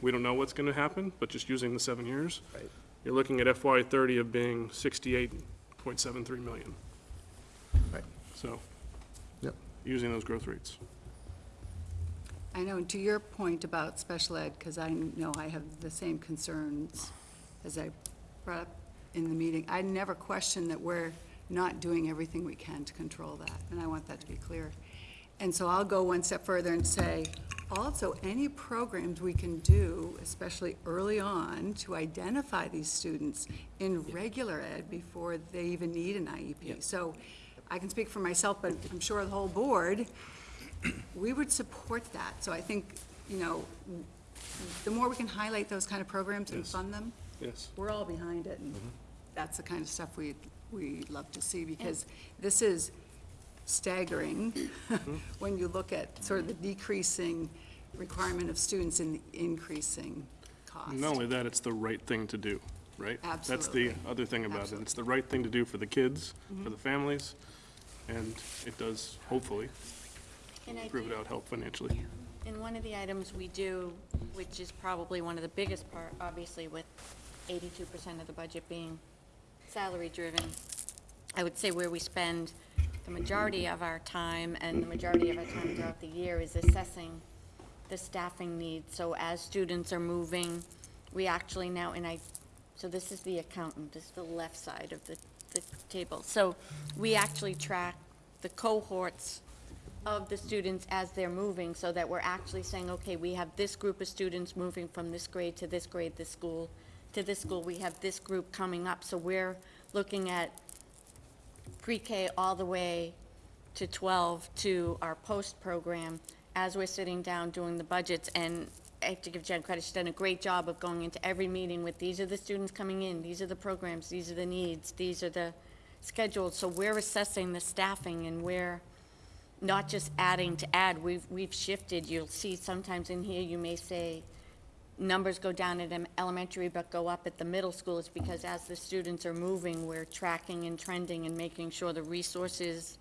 we don't know what's going to happen, but just using the seven years, Right. you're looking at FY '30 of being 68.73 million. Right. So, Yep. using those growth rates. I know, and to your point about special ed, because I know I have the same concerns as I brought up in the meeting, I never question that we're not doing everything we can to control that, and I want that to be clear. And so I'll go one step further and say, also, any programs we can do, especially early on, to identify these students in regular ed before they even need an IEP. So I can speak for myself, but I'm sure the whole board, we would support that. So I think, you know, the more we can highlight those kind of programs and fund them, Yes. we're all behind it, and mm-hmm. that's the kind of stuff we, we love to see, because this is staggering *laughs* when you look at sort of the decreasing requirement of students and the increasing cost. Not only that, it's the right thing to do, right? That's the Absolutely. other thing about it. Absolutely. It's the right thing to do for the kids, for mm-hmm. the families, and it does, hopefully, And I prove it do- out, help financially. And one of the items we do, which is probably one of the biggest part, obviously with eighty-two percent of the budget being salary-driven, I would say where we spend the majority of our time and the majority of our time throughout the year is assessing the staffing needs. So as students are moving, we actually now, and I, so this is the accountant, this is the left side of the, the table. So we actually track the cohorts of the students as they're moving, so that we're actually saying, okay, we have this group of students moving from this grade to this grade, this school, to this school, we have this group coming up, so we're looking at pre-K all the way to 12 to our post-program as we're sitting down doing the budgets. And I have to give Jen credit, she's done a great job of going into every meeting with, these are the students coming in, these are the programs, these are the needs, these are the schedules. So we're assessing the staffing and we're not just adding to add, we've, we've shifted. You'll see sometimes in here, you may say, numbers go down at em- elementary but go up at the middle school, it's because as the students are moving, we're tracking and trending and making sure the resources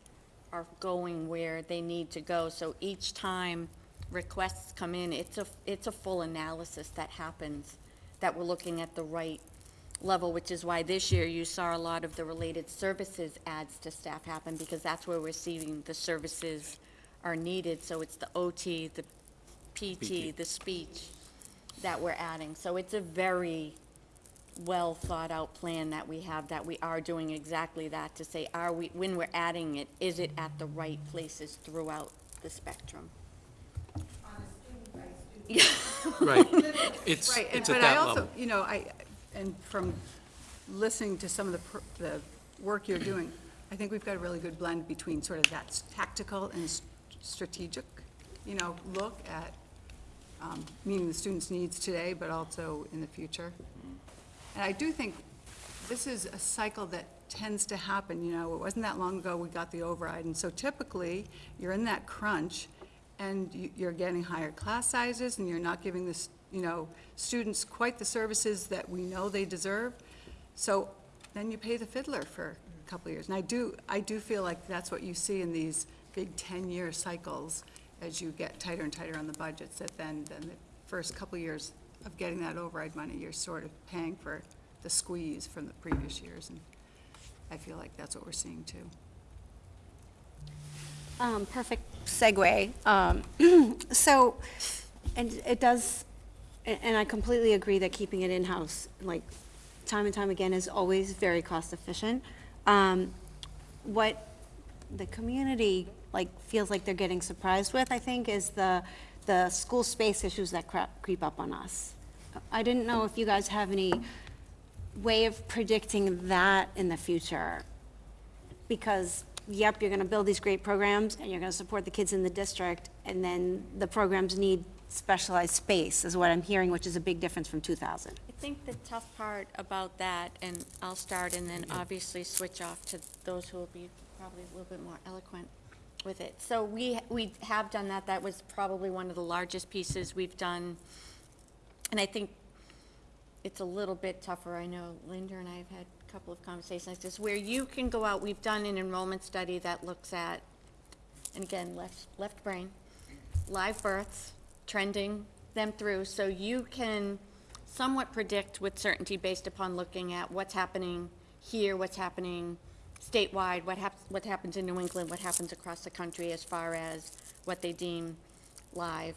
are going where they need to go. So each time requests come in, it's a, it's a full analysis that happens, that we're looking at the right level, which is why this year you saw a lot of the related services adds to staff happen, because that's where we're seeing the services are needed. So it's the OT, the PT, the speech that we're adding. So it's a very well-thought-out plan that we have, that we are doing exactly that, to say, are we, when we're adding it, is it at the right places throughout the spectrum? Right. It's, Right, and, at but I also, level. you know, I, and from listening to some of the, pr- the work you're doing, I think we've got a really good blend between sort of that tactical and s- strategic, you know, look at um, meeting the students' needs today, but also in the future. And I do think this is a cycle that tends to happen, you know, it wasn't that long ago we got the override, and so typically, you're in that crunch, and you- you're getting higher class sizes, and you're not giving this, you know, students quite the services that we know they deserve. So then you pay the fiddler for a couple of years. And I do, I do feel like that's what you see in these big ten-year cycles as you get tighter and tighter on the budgets, that then, then the first couple years of getting that override money, you're sort of paying for the squeeze from the previous years. And I feel like that's what we're seeing too. Um, perfect segue. Um, *clears throat* so, and it does, and I completely agree that keeping it in-house, like, time and time again, is always very cost-efficient. Um, what the community, like, feels like they're getting surprised with, I think, is the, the school space issues that crap, creep up on us. I didn't know if you guys have any way of predicting that in the future because, yep, you're gonna build these great programs, and you're gonna support the kids in the district, and then the programs need specialized space, is what I'm hearing, which is a big difference from 2000. I think the tough part about that, and I'll start and then obviously switch off to those who will be probably a little bit more eloquent with it. So we, we have done that, that was probably one of the largest pieces we've done. And I think it's a little bit tougher, I know Linda and I have had a couple of conversations like this, where you can go out, we've done an enrollment study that looks at, and again, left, left brain, live births, trending them through, so you can somewhat predict with certainty based upon looking at what's happening here, what's happening statewide, what happens, what happens in New England, what happens across the country as far as what they deem live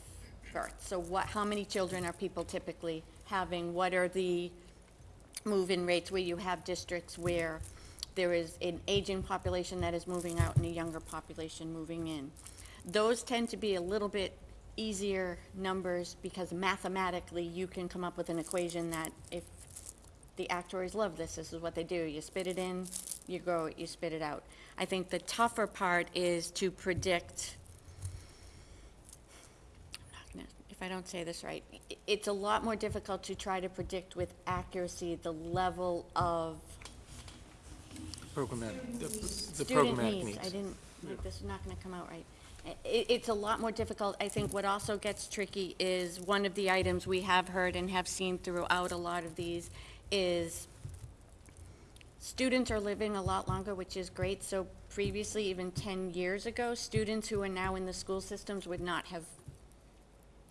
births. So what, how many children are people typically having? What are the move-in rates where you have districts where there is an aging population that is moving out and a younger population moving in. Those tend to be a little bit easier numbers because mathematically you can come up with an equation that if the actuaries love this, this is what they do. You spit it in, you grow it, you spit it out. I think the tougher part is to predict I'm not gonna- if I don't say this right, i- it's a lot more difficult to try to predict with accuracy the level of Programmatic, the- the student programmatic needs. I needs. didn't, like, this is not gonna come out right. I- it's a lot more difficult. I think what also gets tricky is, one of the items we have heard and have seen throughout a lot of these is students are living a lot longer, which is great. So previously, even ten years ago, students who are now in the school systems would not have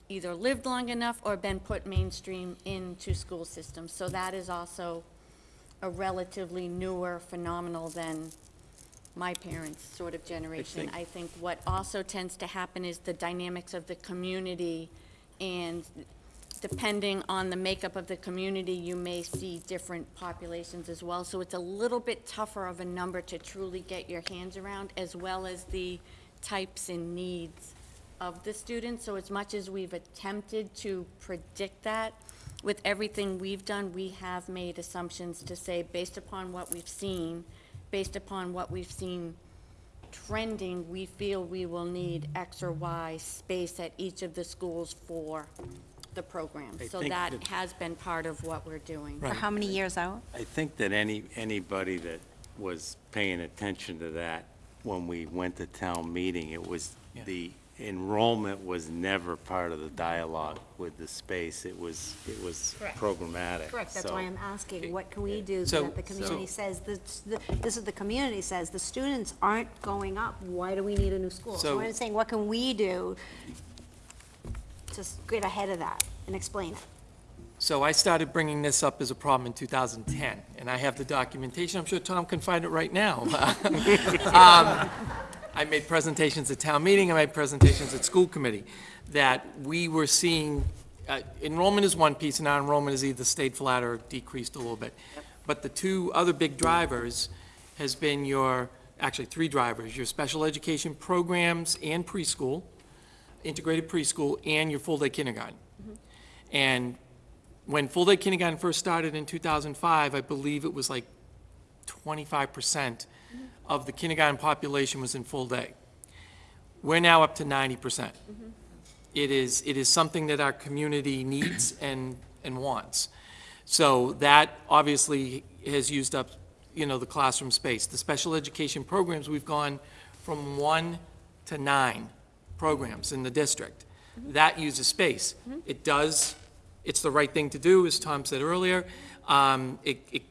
either lived long enough or been put mainstream into school systems. So that is also a relatively newer phenomenal than my parents' sort of generation. think- I think what also tends to happen is the dynamics of the community, and depending on the makeup of the community, you may see different populations as well. So it's a little bit tougher of a number to truly get your hands around, as well as the types and needs of the students. So as much as we've attempted to predict that, with everything we've done, we have made assumptions to say, based upon what we've seen, based upon what we've seen trending, we feel we will need X or Y space at each of the schools for the program. I So think that that- has been part of what we're doing. For how many years out? I think that any, anybody that was paying attention to that when we went to town meeting, it was Yeah. the enrollment was never part of the dialogue with the space. It was, it was Correct. programmatic. Correct, that's So- why I'm asking, what can we do So- so that the community says, the- the- this is the community says, the students aren't going up, why do we need a new school? So So- I'm saying, what can we do to get ahead of that and explain it? So I started bringing this up as a problem in 2010, and I have the documentation. I'm sure Tom can find it right now. *laughs* Um, I made presentations at town meeting, I made presentations at school committee, that we were seeing, uh, enrollment is one piece, and non-enrollment is either stayed flat or decreased a little bit. But the two other big drivers has been your, actually, three drivers, your special education programs and preschool, integrated preschool, and your full-day kindergarten. And when full-day kindergarten first started in 2005, I believe it was like 25% of the kindergarten population was in full day. We're now up to 90%. It is, it is something that our community needs *coughs* and, and wants. So that obviously has used up, you know, the classroom space. The special education programs, we've gone from one to nine programs in the district. That uses space. It does, it's the right thing to do, as Tom said earlier. Um, It, it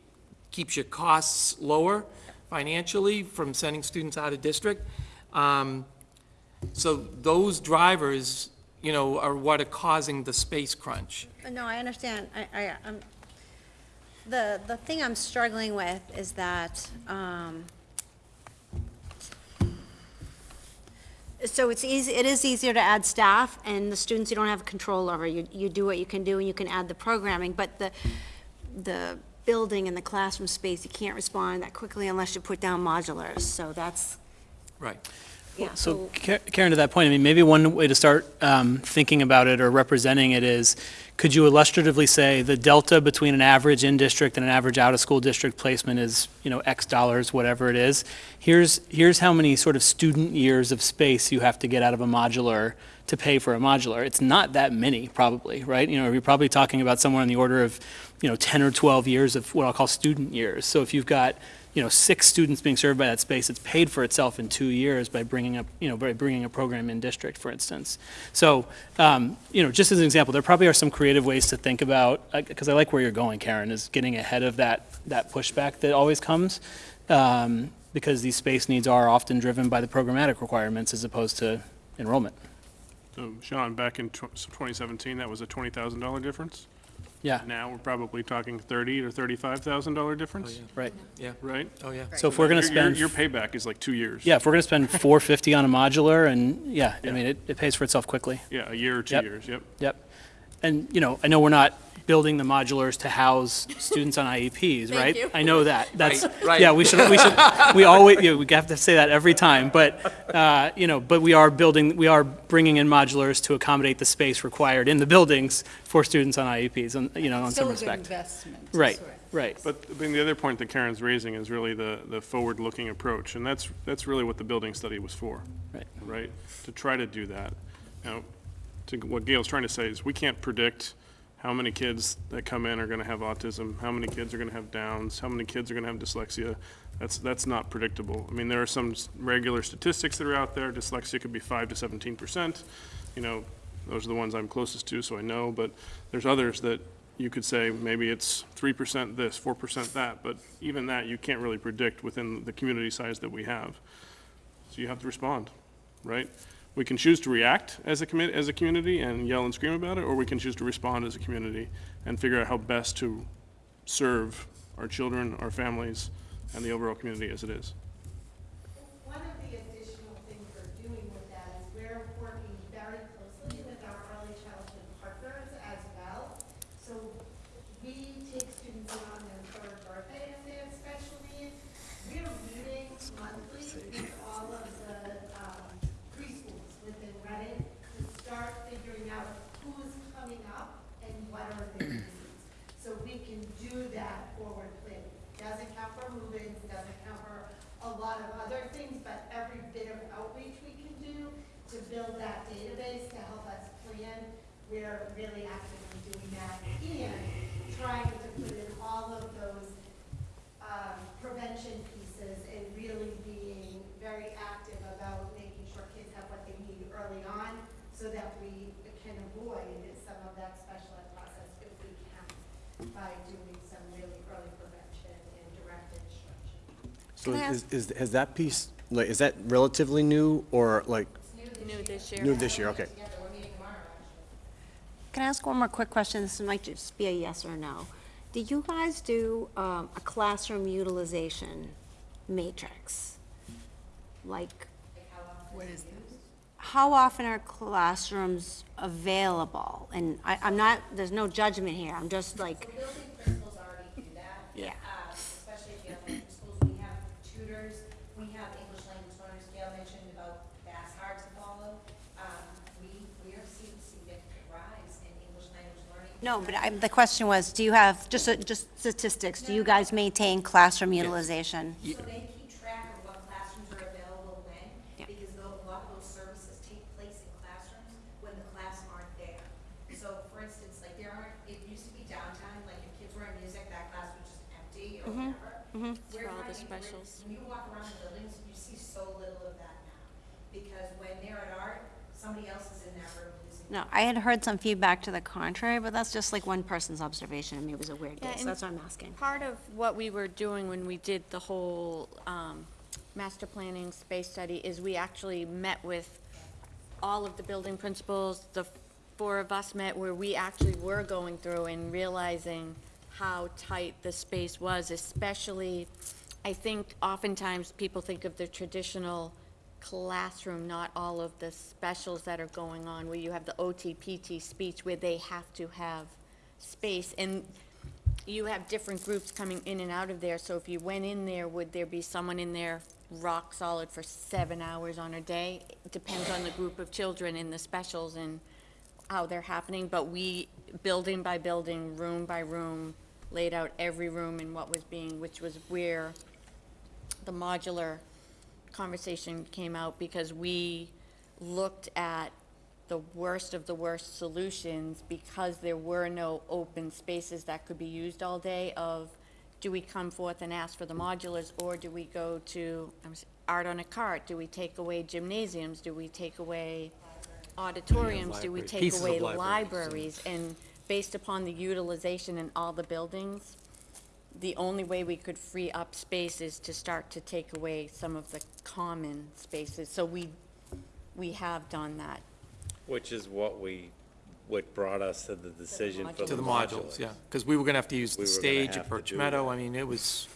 keeps your costs lower financially from sending students out of district. Um, So those drivers, you know, are what are causing the space crunch. No, I understand. I, I, I'm, the, the thing I'm struggling with is that, um, so it's easy, it is easier to add staff, and the students you don't have control over. You, you do what you can do, and you can add the programming, but the, the building and the classroom space, you can't respond that quickly unless you put down modulars, so that's, Right. yeah, So so, Karen, to that point, I mean, maybe one way to start um, thinking about it or representing it is, could you illustratively say the delta between an average in-district and an average out-of-school district placement is, you know, X dollars, whatever it is? Here's, here's how many sort of student years of space you have to get out of a modular to pay for a modular. It's not that many, probably, right? You know, you're probably talking about somewhere in the order of, you know, 10 or 12 years of what I'll call student years. So if you've got, you know, six students being served by that space, it's paid for itself in two years by bringing up, you know, by bringing a program in district, for instance. So, um, you know, just as an example, there probably are some creative ways to think about, because I like where you're going, Karen, is getting ahead of that, that pushback that always comes. Um, because these space needs are often driven by the programmatic requirements as opposed to enrollment. So Sean, back in tw- 2017, that was a $20,000 difference? Yeah, Now we're probably talking 30 or $35,000 difference, oh, right. Yeah, right? oh, yeah. So if we're gonna Your- your- spend. Your payback is like two years. Yeah, if we're gonna spend *laughs* four fifty on a modular and, yeah, I Yeah. mean, it, it pays for itself quickly. Yeah, a year or two Yep. years, yep. Yep. And, you know, I know we're not building the modulars to house students on IEPs, *laughs* right? you. I know that. That's, Right, right. yeah, we should, we should, we always, yeah, we have to say that every time, but, uh, you know, but we are building, we are bringing in modulars to accommodate the space required in the buildings for students on IEPs, and, you know, in some Still a good respect. investment. Right, sort of. right. But, I mean, the other point that Karen's raising is really the, the forward-looking approach, and that's, that's really what the building study was for. Right. Right? To try to do that. Now, to, what Gail's trying to say is, we can't predict how many kids that come in are gonna have autism, how many kids are gonna have Downs, how many kids are gonna have dyslexia. That's, that's not predictable. I mean, there are some regular statistics that are out there, dyslexia could be five to seventeen percent. You know, those are the ones I'm closest to, so I know, but there's others that you could say, maybe it's three percent this, four percent that, but even that, you can't really predict within the community size that we have. So you have to respond, right? We can choose to react as a as a community and yell and scream about it, or we can choose to respond as a community and figure out how best to serve our children, our families, and the overall community as it is. One of the additional things we're doing with that is we're working very closely with our early childhood partners as well. So we take students in on their third birthday if they have special needs. We're meeting monthly with all of the um, preschools within Reading to start figuring out who's coming up and what are their needs. So we can do that forward planning. Doesn't count for move-ins, doesn't count for a lot of other things, but every bit of outreach we can do to build that database to help us plan, we're really actively doing that. And trying to put in all of those um, prevention pieces and really being very active about making sure kids have what they need early on by doing some really early prevention and direct instruction. So Can I is, is, has that piece, like, is that relatively new or like, New this year. new this year? Okay. Can I ask one more quick question? This might just be a yes or no. Do you guys do um, a classroom utilization matrix? Like, What is this? how often are classrooms available? And I, I'm not, there's no judgment here, I'm just like, So building principals already do that. Yeah. uh, Especially if you have elementary schools, we have tutors, we have English language learners, Gail mentioned about that's hard to follow. Um, We, we are seeing significant rise in English language learning. No, but I, the question was, do you have, just, uh, just statistics, do you guys maintain classroom utilization? So they keep track of what classrooms are available when, Yeah. because tho- a lot of those services take place in classrooms when the class aren't there. So for instance, like there aren't, it used to be downtime, like if kids were in music, that class was just empty or whatever. We're For all the finding when- specials. When you walk around the buildings, you see so little of that now. Because when they're at art, somebody else is in that room using. No, I had heard some feedback to the contrary, but that's just like one person's observation, and maybe it was a weird Yeah, day, so and that's what I'm asking. Part of what we were doing when we did the whole um, master planning space study is we actually met with all of the building principals, the four of us met where we actually were going through and realizing how tight the space was, especially, I think oftentimes people think of the traditional classroom, not all of the specials that are going on, where you have the OT, PT speech, where they have to have space. And you have different groups coming in and out of there, so if you went in there, would there be someone in there rock solid for seven hours on a day? It Depends on the group of children in the specials and how they're happening, but we, building by building, room by room, laid out every room and what was being, which was where the modular conversation came out, because we looked at the worst of the worst solutions because there were no open spaces that could be used all day of, do we come forth and ask for the modulars, or do we go to um, art on a cart? Do we take away gymnasiums? Do we take away auditoriums? Do we take pieces away libraries, libraries? And based upon the utilization in all the buildings, the only way we could free up space is to start to take away some of the common spaces. So we, we have done that. Which is what we, what brought us to the decision for modules. To the the modules, yeah, because we were gonna have to use We the were gonna stage have at to Birch do Meadow, that. I mean, it was,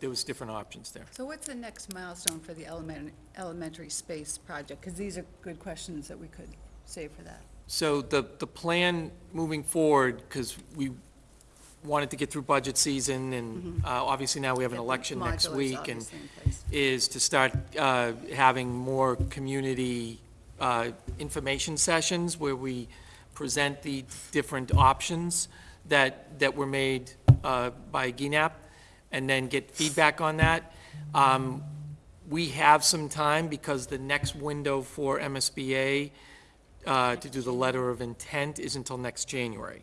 there was different options there. So what's the next milestone for the element, elementary space project? Because these are good questions that we could save for that. So the, the plan moving forward, because we wanted to get through budget season, and uh, obviously now we have an election next modulars week, and obviously in place. is to start uh, having more community uh, information sessions where we present the different options that, that were made uh, by GNAP, and then get feedback on that. Um, We have some time because the next window for MSBA uh, to do the letter of intent is until next January.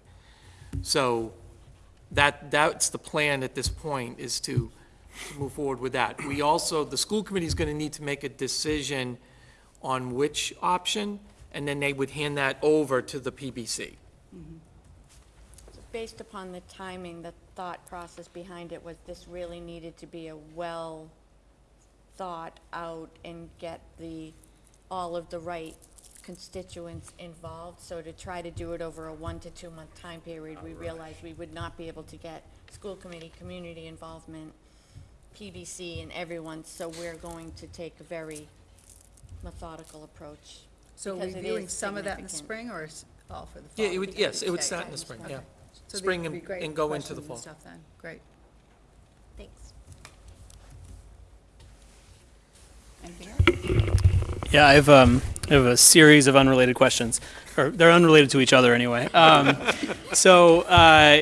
So that, that's the plan at this point, is to move forward with that. We also, the school committee is going to need to make a decision on which option, and then they would hand that over to the PBC. Based upon the timing, the thought process behind it was this really needed to be a well-thought-out and get the, all of the right constituents involved. So to try to do it over a one to two-month time period, we realized we would not be able to get school committee, community involvement, PBC, and everyone. So we're going to take a very methodical approach. So because it reviewing is some of that in the significant. spring, or is all for the fall? Yeah, it would, yes, it would Okay. start in the spring, yeah. Okay. So these Spring would be and- great and go into the questions and fall. Stuff then, great. Thanks. Anything else? Yeah, I have, um, I have a series of unrelated questions, or they're unrelated to each other anyway. Um, *laughs* so, uh,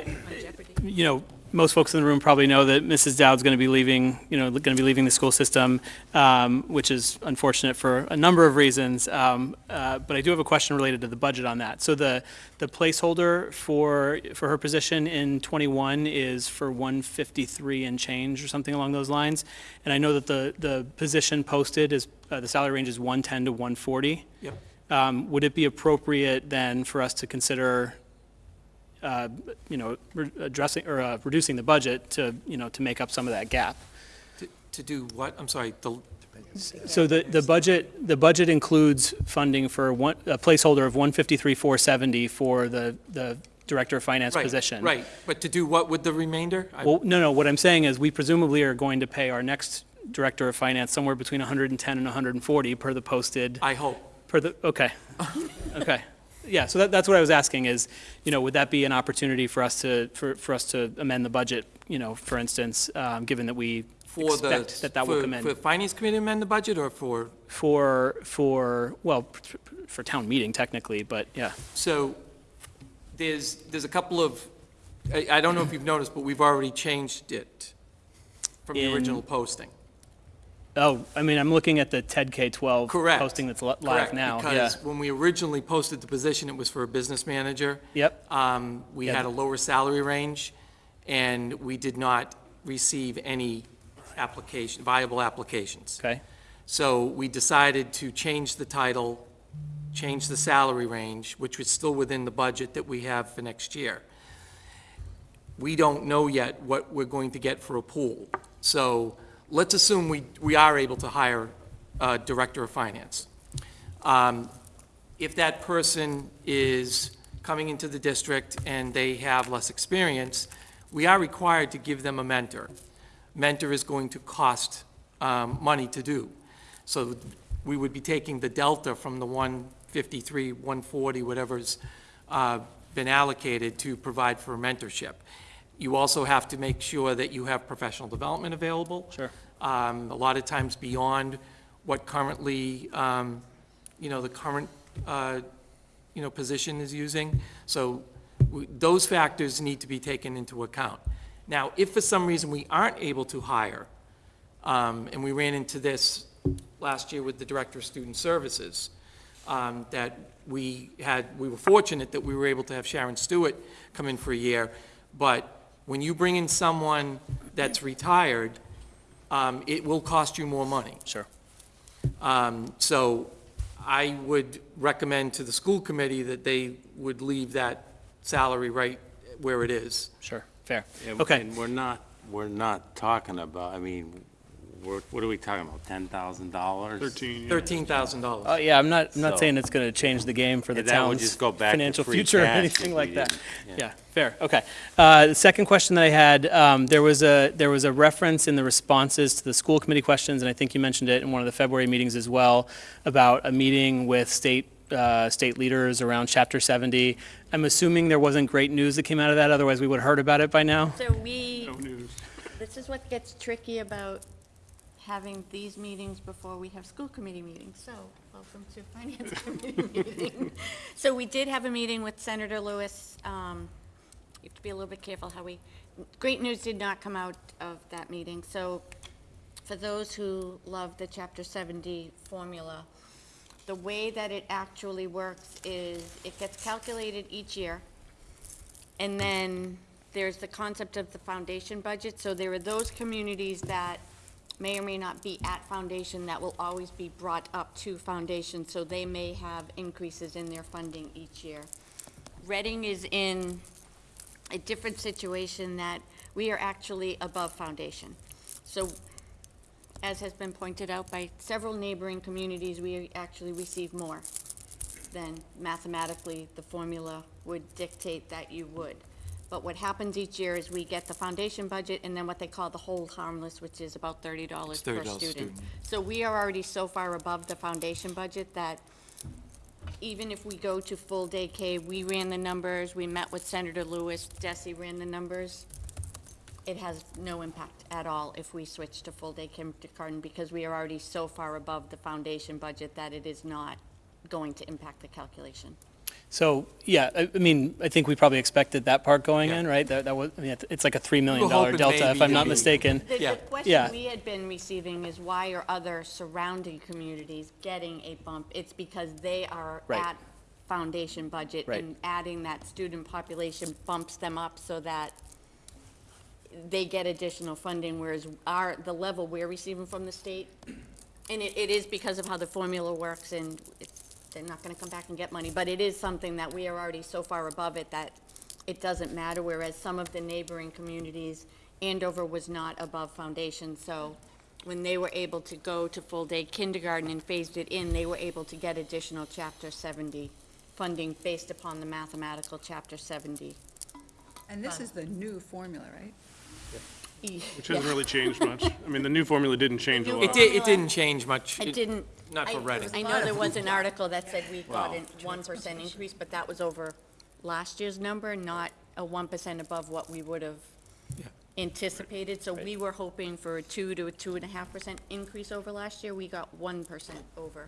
you know, most folks in the room probably know that Mrs. Dowd's going to be leaving, you know, going to be leaving the school system, um, which is unfortunate for a number of reasons. Um, uh, but I do have a question related to the budget on that. So the, the placeholder for, for her position in 21 is for 153 and change or something along those lines. And I know that the, the position posted is, uh, the salary range is 110 to 140. Yep. Um, Would it be appropriate then for us to consider uh, you know, re- addressing, or uh, reducing the budget to, you know, to make up some of that gap. To- To do what? I'm sorry, the, So the, the budget, the budget includes funding for one, a placeholder of 153, 470 for the, the Director of Finance right, position. right. But to do what with the remainder? Well, no, no, what I'm saying is we presumably are going to pay our next Director of Finance somewhere between 110 and 140 per the posted, I hope. per the, okay. *laughs* Okay. Yeah, so that, that's what I was asking is, you know, would that be an opportunity for us to, for, for us to amend the budget, you know, for instance, um, given that we For the, expect that that will for- come in? For Finance Committee to amend the budget or for, For, for, well, for town meeting technically, but yeah. so there's, there's a couple of, I, I don't know if you've noticed, but we've already changed it from the In- original posting. Oh, I mean, I'm looking at the TED K-12 Correct. posting that's li- live Correct, now, yeah. Because when we originally posted the position, it was for a business manager. Yep, Um, We Yeah. had a lower salary range, and we did not receive any application, viable applications. okay, So we decided to change the title, change the salary range, which was still within the budget that we have for next year. We don't know yet what we're going to get for a pool. So let's assume we, we are able to hire a director of finance. Um, If that person is coming into the district and they have less experience, we are required to give them a mentor. Mentor is going to cost um, money to do. So we would be taking the delta from the 153, 140, whatever's uh, been allocated to provide for mentorship. You also have to make sure that you have professional development available. Sure. Um, A lot of times beyond what currently, um, you know, the current, uh, you know, position is using. So w- those factors need to be taken into account. Now, if for some reason we aren't able to hire, um, and we ran into this last year with the Director of Student Services, um, that we had, we were fortunate that we were able to have Sharon Stewart come in for a year, but when you bring in someone that's retired, um, it will cost you more money. sure. Um, So I would recommend to the school committee that they would leave that salary right where it is. Sure, fair. Yeah, Okay. And we're not, we're not talking about, I mean, we're, what are we talking about, ten thousand dollars? 13, yeah. $13,000. Uh, yeah, I'm not, I'm not So- saying it's gonna change the game for the Yeah, that would town's just go back to financial free future or cash anything if like that. didn't, yeah. Yeah, fair, okay. Uh, the second question that I had, um, there was a, there was a reference in the responses to the school committee questions, and I think you mentioned it in one of the February meetings as well, about a meeting with state, uh, state leaders around chapter seventy. I'm assuming there wasn't great news that came out of that, otherwise we would have heard about it by now? So we, No news. this is what gets tricky about having these meetings before we have school committee meetings. So, welcome to *laughs* finance committee meeting. *laughs* So we did have a meeting with Senator Lewis. Um, You have to be a little bit careful how we, great news did not come out of that meeting. So for those who love the Chapter 70 formula, the way that it actually works is it gets calculated each year. And then there's the concept of the foundation budget. So there are those communities that may or may not be at foundation that will always be brought up to foundation. So they may have increases in their funding each year. Reading is in a different situation that we are actually above foundation. So as has been pointed out by several neighboring communities, we actually receive more than mathematically the formula would dictate that you would. But what happens each year is we get the foundation budget and then what they call the hold harmless, which is about thirty dollars It's per $30 student. student. So we are already so far above the foundation budget that even if we go to full day K, we ran the numbers, we met with Senator Lewis, DESE ran the numbers. It has no impact at all if we switch to full day kindergarten because we are already so far above the foundation budget that it is not going to impact the calculation. So, yeah, I, I mean, I think we probably expected that part going Yeah. in, right? That, that was, I mean, it's- it's like a $3 million We were hoping delta, if maybe I'm to not be- mistaken. The, Yeah. the question Yeah. we had been receiving is why are other surrounding communities getting a bump? It's because they are Right. at foundation budget. Right. And adding that student population bumps them up so that they get additional funding, whereas our, the level we're receiving from the state, and it, it is because of how the formula works, and it's, they're not gonna come back and get money, but it is something that we are already so far above it that it doesn't matter, whereas some of the neighboring communities, Andover was not above foundation, so when they were able to go to full-day kindergarten and phased it in, they were able to get additional Chapter 70 funding based upon the mathematical Chapter 70. And this is the new formula, right? Which hasn't really changed much. *laughs* I mean, the new formula didn't change a new lot. It did, it didn't change much. It didn't. Not for I- Reading. I know there was an *laughs* article that said we got Well- a one percent increase, but that was over last year's number, not a one percent above what we would have anticipated. So we were hoping for a two to a two and a half percent increase over last year. We got one percent over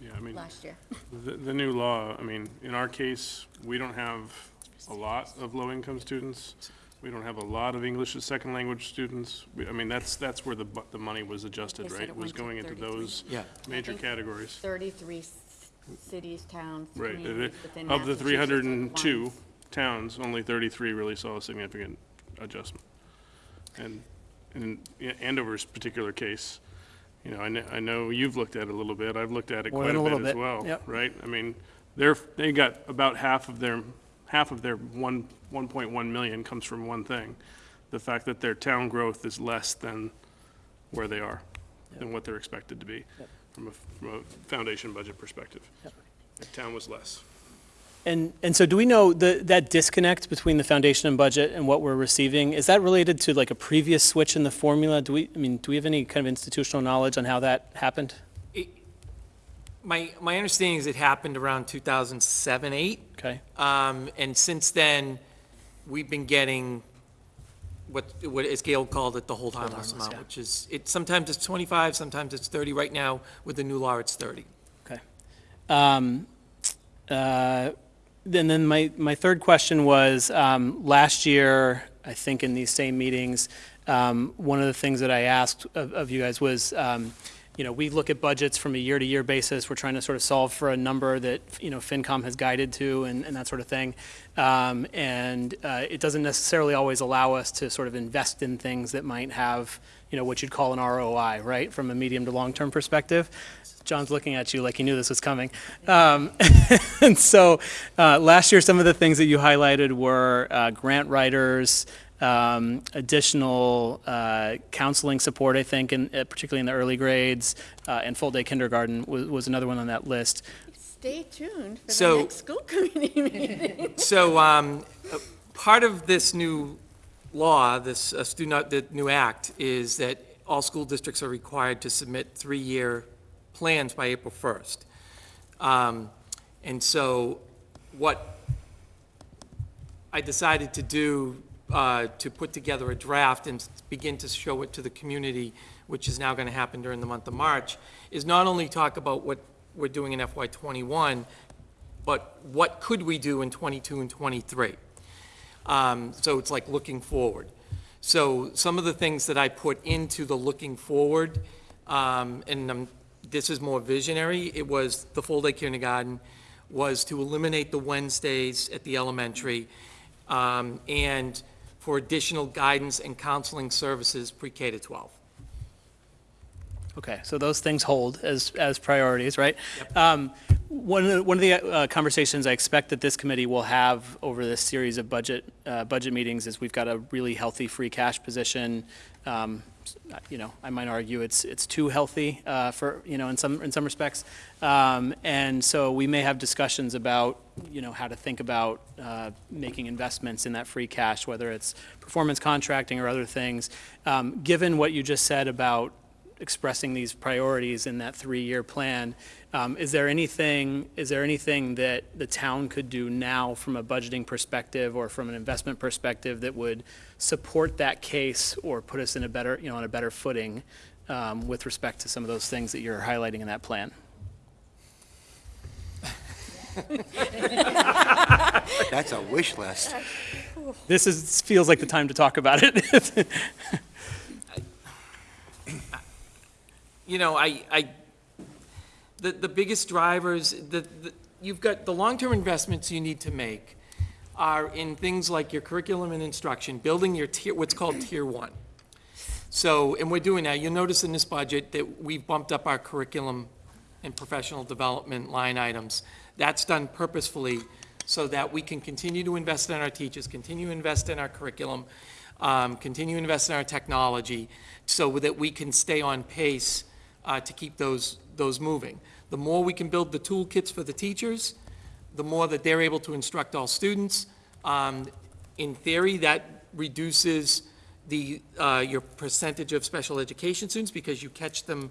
Yeah, I mean, last year. *laughs* the, the new law, I mean, in our case, we don't have a lot of low-income students. We don't have a lot of English as second language students. We- I mean, that's, that's where the, bu- the money was adjusted, They said right? it Was went to going into 33. those Yeah. major think categories. Thirty-three s- cities, towns, Right. communities within Of the Massachusetts are and towns, only thirty-three really saw a significant adjustment. And, in Andover's particular case, you know, I know, I know you've looked at it a little bit, I've looked at it More quite than a a bit little as bit, well, yep. right? I mean, they're, they got about half of their, half of their one, one point one million comes from one thing. The fact that their town growth is less than where they are, than what they're expected to be, from a, from a foundation budget perspective. The town was less. And, and so do we know the, that disconnect between the foundation and budget and what we're receiving, is that related to like a previous switch in the formula? Do we, I mean, do we have any kind of institutional knowledge on how that happened? My, my understanding is it happened around 2007, 8. Okay, Um, and since then, we've been getting what, what, as Gail called it, the hold harmless harmless, amount, yeah. which is, it, sometimes it's 25, sometimes it's 30. Right now, with the new law, it's 30. okay. Um, uh, Then, then my, my third question was, um, last year, I think in these same meetings, um, one of the things that I asked of, of you guys was, um, you know, we look at budgets from a year-to-year basis. We're trying to sort of solve for a number that, you know, FinCom has guided to and, and that sort of thing. Um, and, uh, it doesn't necessarily always allow us to sort of invest in things that might have, you know, what you'd call an ROI, right? From a medium to long-term perspective. John's looking at you like he knew this was coming. Um, *laughs* and so, uh, last year, some of the things that you highlighted were, uh, grant writers, um, additional uh, counseling support, I think, in, uh, particularly in the early grades, uh, and full-day kindergarten was, was another one on that list. Stay tuned for the So- next school *laughs* committee meeting. So, um, uh, part of this new law, this uh, student, the new act, is that all school districts are required to submit three-year plans by April 1st. Um, And so, what I decided to do, uh, to put together a draft and begin to show it to the community, which is now going to happen during the month of March, is not only talk about what we're doing in FY '21, but what could we do in '22 and '23? Um, So it's like looking forward. So some of the things that I put into the looking forward, um, and um, this is more visionary, it was the full-day kindergarten, was to eliminate the Wednesdays at the elementary, um, and for additional guidance and counseling services pre-K to 12. Okay, so those things hold as, as priorities, right? Um, One of, the- one of the uh, conversations I expect that this committee will have over this series of budget, uh, budget meetings is we've got a really healthy free cash position. Um, You know, I might argue it's, it's too healthy uh, for, you know, in some, in some respects. Um, And so we may have discussions about, you know, how to think about uh, making investments in that free cash, whether it's performance contracting or other things. Um, Given what you just said about expressing these priorities in that three-year plan. Um, Is there anything, is there anything that the town could do now from a budgeting perspective or from an investment perspective that would support that case or put us in a better, you know, on a better footing um, with respect to some of those things that you're highlighting in that plan? That's a wish list. This is, feels like the time to talk about it. *laughs* you know, I, I, the, the biggest drivers, the, the, you've got, the long-term investments you need to make are in things like your curriculum and instruction, building your tier, what's called tier one. So, and we're doing that. You'll notice in this budget that we've bumped up our curriculum and professional development line items. That's done purposefully so that we can continue to invest in our teachers, continue to invest in our curriculum, um, continue to invest in our technology, so that we can stay on pace uh, to keep those, those moving. The more we can build the toolkits for the teachers, the more that they're able to instruct all students. Um, In theory, that reduces the, uh, your percentage of special education students because you catch them,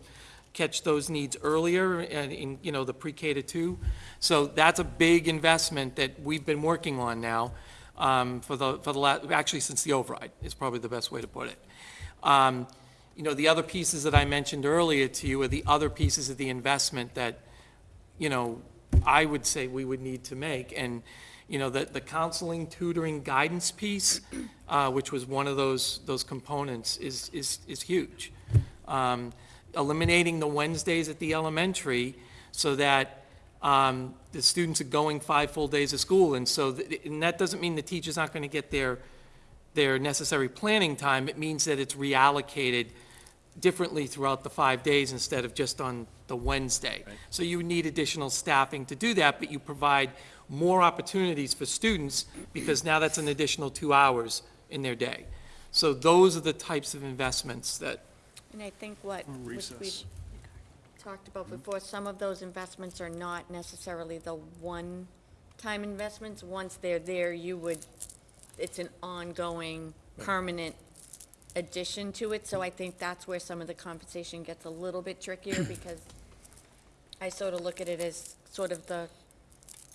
catch those needs earlier and in, you know, the pre-K to two. So that's a big investment that we've been working on now um, for the, for the last, actually since the override is probably the best way to put it. Um, You know, the other pieces that I mentioned earlier to you are the other pieces of the investment that, you know, I would say we would need to make. And, you know, the, the counseling, tutoring, guidance piece, uh, which was one of those, those components, is, is, is huge. Um, Eliminating the Wednesdays at the elementary so that um, the students are going five full days of school. And so, th- and that doesn't mean the teacher's not going to get their, their necessary planning time. It means that it's reallocated differently throughout the five days instead of just on the Wednesday. So you need additional staffing to do that, but you provide more opportunities for students because now that's an additional two hours in their day. So those are the types of investments that, And I think what, which we Recess. talked about mm-hmm. before, some of those investments are not necessarily the one-time investments. Once they're there, you would, it's an ongoing, permanent addition to it. So I think that's where some of the compensation gets a little bit trickier *clears throat* because I sort of look at it as sort of the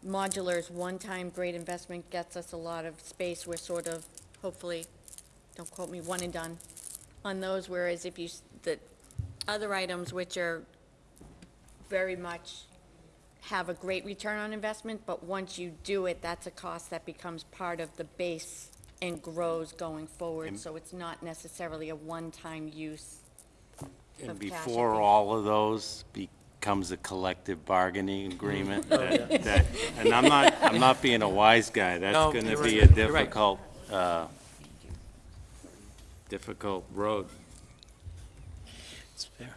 modulars, one-time great investment gets us a lot of space. We're sort of, hopefully, don't quote me, one and done on those, whereas if you, s- the other items which are very much have a great return on investment, but once you do it, that's a cost that becomes part of the base and grows going forward, so it's not necessarily a one-time use And of cash. before all of those becomes a collective bargaining agreement, that, that- and I'm not, I'm not being a wise guy, that's No, gonna you're be a right. You're right. difficult, uh, difficult road. It's fair.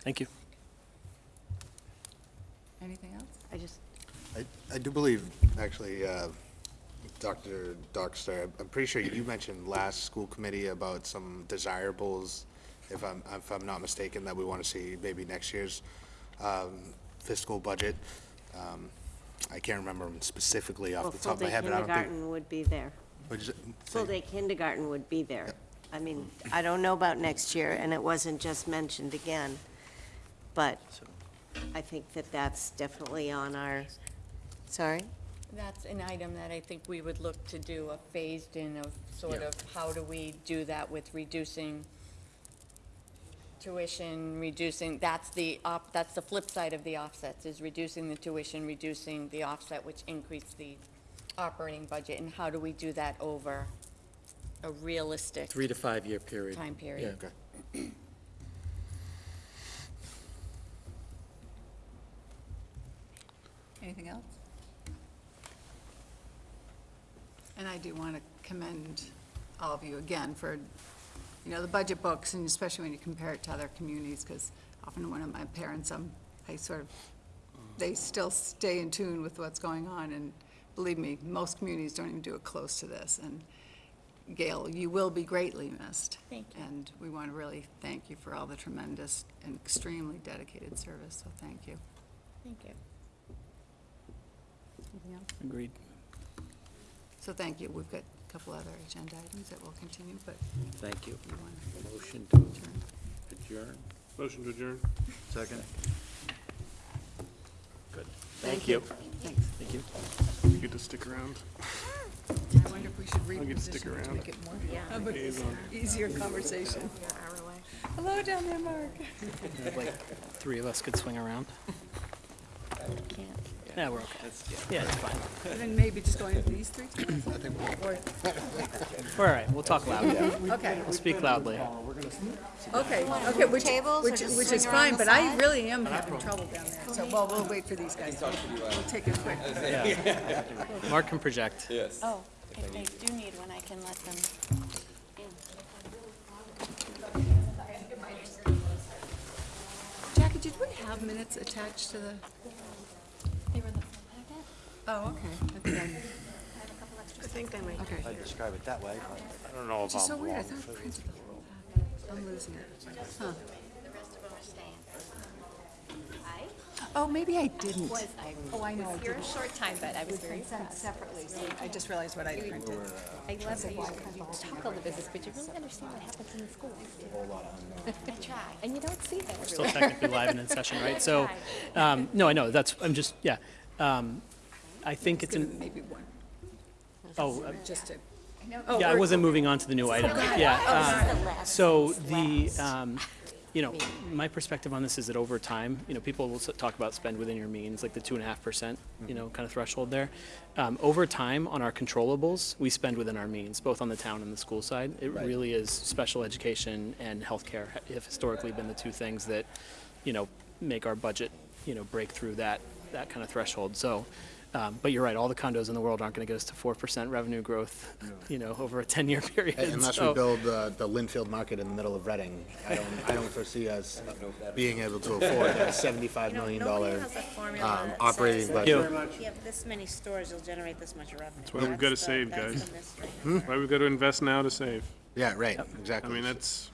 Thank you. Anything else? I just, I, I do believe, actually, uh, Dr. Dockstar, I'm pretty sure you mentioned last school committee about some desirables, if I'm, if I'm not mistaken, that we want to see maybe next year's um, fiscal budget. Um, I can't remember them specifically Well, off the top of my full-day head, but I don't think. kindergarten would be there. what'd? Full-day kindergarten would be there. I mean, I don't know about next year, and it wasn't just mentioned again, but I think that that's definitely on our, sorry? That's an item that I think we would look to do a phased-in of sort of, how do we do that with reducing tuition, reducing, that's the op, that's the flip side of the offsets, is reducing the tuition, reducing the offset, which increase the operating budget, and how do we do that over a realistic three to five-year period. time period? Okay. Anything else? And I do want to commend all of you again for, you know, the budget books, and especially when you compare it to other communities, because often when my parents, um, I sort of, they still stay in tune with what's going on, and believe me, most communities don't even do it close to this, and Gail, you will be greatly missed. Thank you. And we want to really thank you for all the tremendous and extremely dedicated service, so thank you. Thank you. Anything else? Agreed. So thank you. We've got a couple other agenda items that will continue, but Thank you. you want Motion to to adjourn. adjourn? Motion to adjourn? Second? Good. Thank you. Thanks. Thank you. You get to stick around. I wonder if we should I'll get to stick reposition to around. make it more of an easier conversation. Hello down there, Mark. Like, three of us could swing around. Yeah, we're okay. Yeah, it's fine. And then maybe just going to these three times? Or- We're all right. We'll talk loudly. Okay, We'll speak loudly. okay, okay, which, tables or which, just which swing is around fine, the but I side? really am having trouble down there. So, well, we'll wait for these guys. We'll take a quick. Yeah. Mark can project. Yes. Oh, if they do need one, I can let them in. Jackie, did we have minutes attached to the? They were in the Oh, okay. Okay. I think I might. Okay. I'd describe it that way, but I don't know Which if is so I'm weird, I wrong. thought principal. I'm losing it. Huh. Oh, maybe I didn't. Oh, I know I You're a short time, but I was very been impressed. separately, so I just realized what I printed. I love that you, you talk all the business, but you really understand what happens in the schools. *laughs* I try, and you don't see that Still everywhere. technically live and in session, right? *laughs* So, um, no, I know, that's, I'm just, yeah. Um, I think it's an, Maybe one, oh, uh, just to. Yeah, I wasn't moving on to the new item. Yeah. uh, So the, um, you know, my perspective on this is that over time, you know, people will s- talk about spend within your means, like the two and a half percent, you know, kind of threshold there. Um, Over time, on our controllables, we spend within our means, both on the town and the school side. It really is special education and healthcare ha- have historically been the two things that, you know, make our budget, you know, break through that, that kind of threshold. So, um, but you're right, all the condos in the world aren't going to get us to four percent revenue growth, you know, over a ten-year *laughs* period. Unless So- we build the, the Lynnfield Market in the middle of Reading, I don't, I don't foresee us being able to afford *laughs* a sevenfive million dollar um, operating budget. You. You have this many stores, you'll generate this much revenue. That's why we've gotta save, guys. Why we've got to invest now to save? Yeah, right, I exactly. I mean, that's,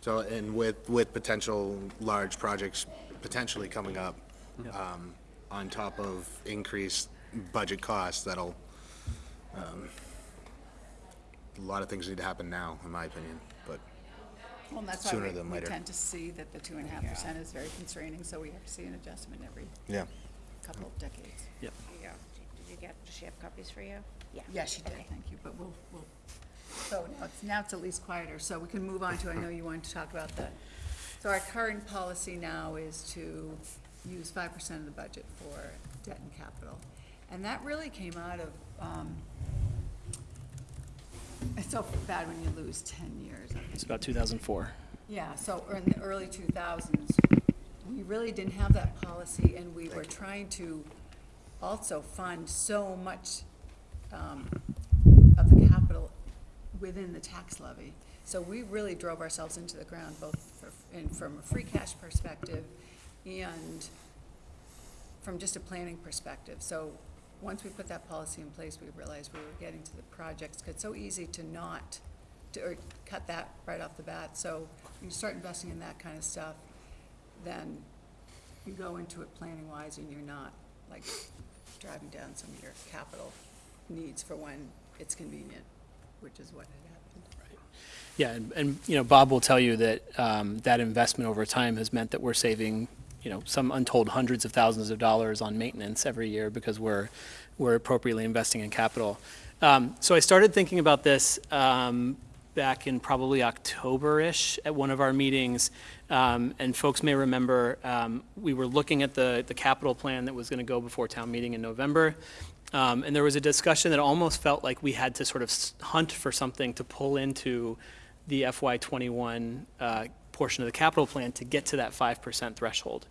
So, and with, with potential large projects potentially coming up, um, on top of increased budget costs, that'll, um, a lot of things need to happen now, in my opinion, but, Well, and that's why Sooner we, than we later. tend to see that the two and a half percent is very constraining, so we have to see an adjustment every yeah. couple of decades. Did you get, does she have copies for you? Yeah. Yeah, she did, thank you, but we'll, we'll, so now it's, now it's at least quieter, so we can move on to, I know you wanted to talk about that. So our current policy now is to use five percent of the budget for debt and capital. And that really came out of, um, it's so bad when you lose ten years. It's about two thousand four. Yeah, so in the early two thousands, we really didn't have that policy, and we were trying to also fund so much um, of the capital within the tax levy. So we really drove ourselves into the ground, both for- in, from a free cash perspective and from just a planning perspective. So, once we put that policy in place, we realized we were getting to the projects, 'cause it's so easy to not, to, or cut that right off the bat. So, you start investing in that kind of stuff, then you go into it planning-wise and you're not, like, driving down some of your capital needs for when it's convenient, which is what had happened. Right. Yeah, and, and, you know, Bob will tell you that, um, that investment over time has meant that we're saving, you know, some untold hundreds of thousands of dollars on maintenance every year because we're, we're appropriately investing in capital. Um, so I started thinking about this, um, back in probably October-ish at one of our meetings. Um, and folks may remember, um, we were looking at the, the capital plan that was gonna go before town meeting in November. Um, and there was a discussion that almost felt like we had to sort of hunt for something to pull into the FY twenty-one, uh, portion of the capital plan to get to that five percent threshold.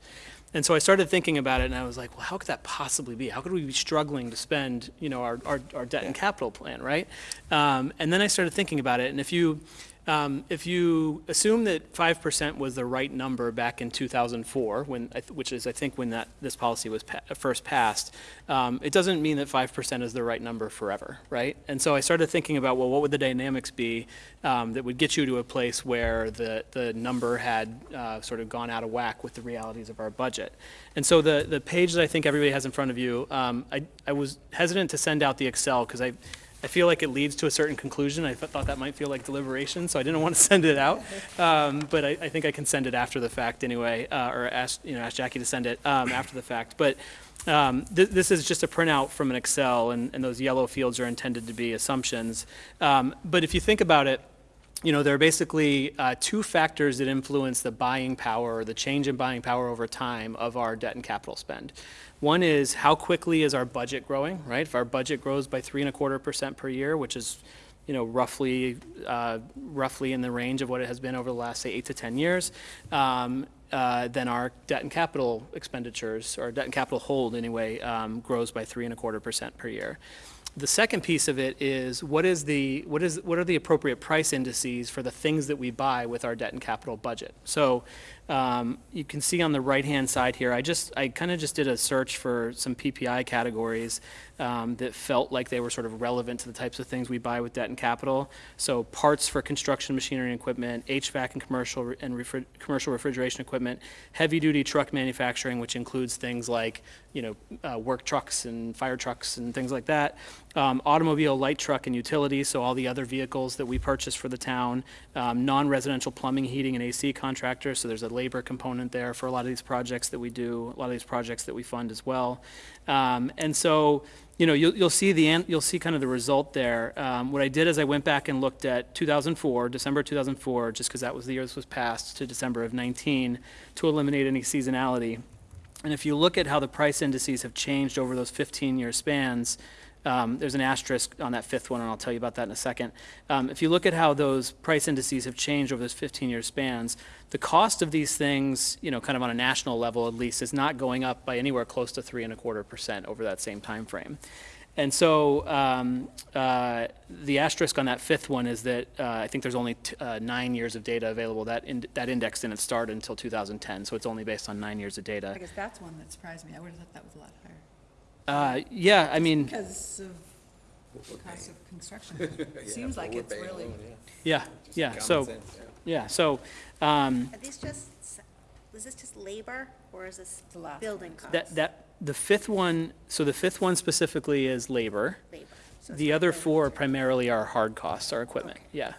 And so I started thinking about it and I was like, well, how could that possibly be? How could we be struggling to spend, you know, our, our, our debt and capital plan, right? Um, and then I started thinking about it, and if you, um, if you assume that five percent was the right number back in two thousand four, when, which is, I think, when that, this policy was pa- first passed, um, it doesn't mean that five percent is the right number forever, right? And so I started thinking about, well, what would the dynamics be, um, that would get you to a place where the, the number had, uh, sort of gone out of whack with the realities of our budget? And so the, the page that I think everybody has in front of you, um, I, I was hesitant to send out the Excel, because I, I feel like it leads to a certain conclusion. I thought that might feel like deliberation, so I didn't want to *laughs* send it out. Um, but I, I think I can send it after the fact anyway, uh, or ask, you know, ask Jackie to send it, um, *clears throat* after the fact. But, um, th- this is just a printout from an Excel, and, and those yellow fields are intended to be assumptions. Um, but if you think about it, you know, there are basically uh, two factors that influence the buying power or the change in buying power over time of our debt and capital spend. One is how quickly is our budget growing, right? If our budget grows by three and a quarter percent per year, which is, you know, roughly, uh, roughly in the range of what it has been over the last, say, eight to 10 years, um, uh, then our debt and capital expenditures, or debt and capital hold anyway, um, grows by three and a quarter percent per year. The second piece of it is what is the what is what are the appropriate price indices for the things that we buy with our debt and capital budget? So um, you can see on the right-hand side here, I just, I kind of just did a search for some PPI categories um, that felt like they were sort of relevant to the types of things we buy with debt and capital. So parts for construction machinery and equipment, HVAC and commercial and refri- commercial refrigeration equipment, heavy-duty truck manufacturing, which includes things like, you know, uh, work trucks and fire trucks and things like that, um, automobile, light truck, and utilities, so all the other vehicles that we purchase for the town, um, non-residential plumbing, heating, and AC contractors, so there's a labor component there for a lot of these projects that we do, a lot of these projects that we fund as well. Um, and so, you know, you'll, you'll see the, you'll see kind of the result there. Um, what I did is I went back and looked at 2004, December 2004, just because that was the year this was passed, to December of 19, to eliminate any seasonality. And if you look at how the price indices have changed over those 15-year spans, um, there's an asterisk on that fifth one, and I'll tell you about that in a second. Um, if you look at how those price indices have changed over those 15-year spans, the cost of these things, you know, kind of on a national level at least, is not going up by anywhere close to three and a quarter percent over that same time frame. And so um, uh, the asterisk on that fifth one is that uh, I think there's only uh, nine years of data available. That in, that index didn't start until 2010, so it's only based on nine years of data. I guess that's one that surprised me. I would have thought that was a lot higher. Uh, yeah, I mean, Because of the cost of construction. *laughs* Seems like it's really, yeah, yeah. So, yeah. So um, Are these just, is this just labor, or is this The last building costs? that that the fifth one. So the fifth one specifically is labor. Labor. So it's The not other building four primarily are hard costs, our equipment, Okay. yeah.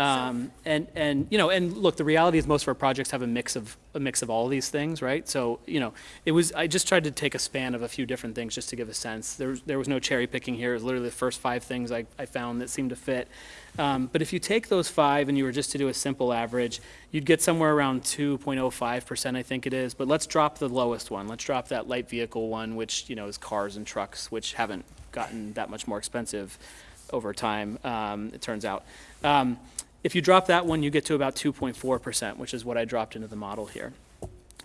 Um, and, and, you know, and look, the reality is most of our projects have a mix of, a mix of all these things, right? So, you know, it was, I just tried to take a span of a few different things just to give a sense. There there was no cherry picking here, it was literally the first five things I, I found that seemed to fit. Um, but if you take those five and you were just to do a simple average, you'd get somewhere around two point oh five percent, I think it is. But let's drop the lowest one, let's drop that light vehicle one, which, you know, is cars and trucks, which haven't gotten that much more expensive over time, um, it turns out. Um, if you drop that one, you get to about 2.4%, which is what I dropped into the model here.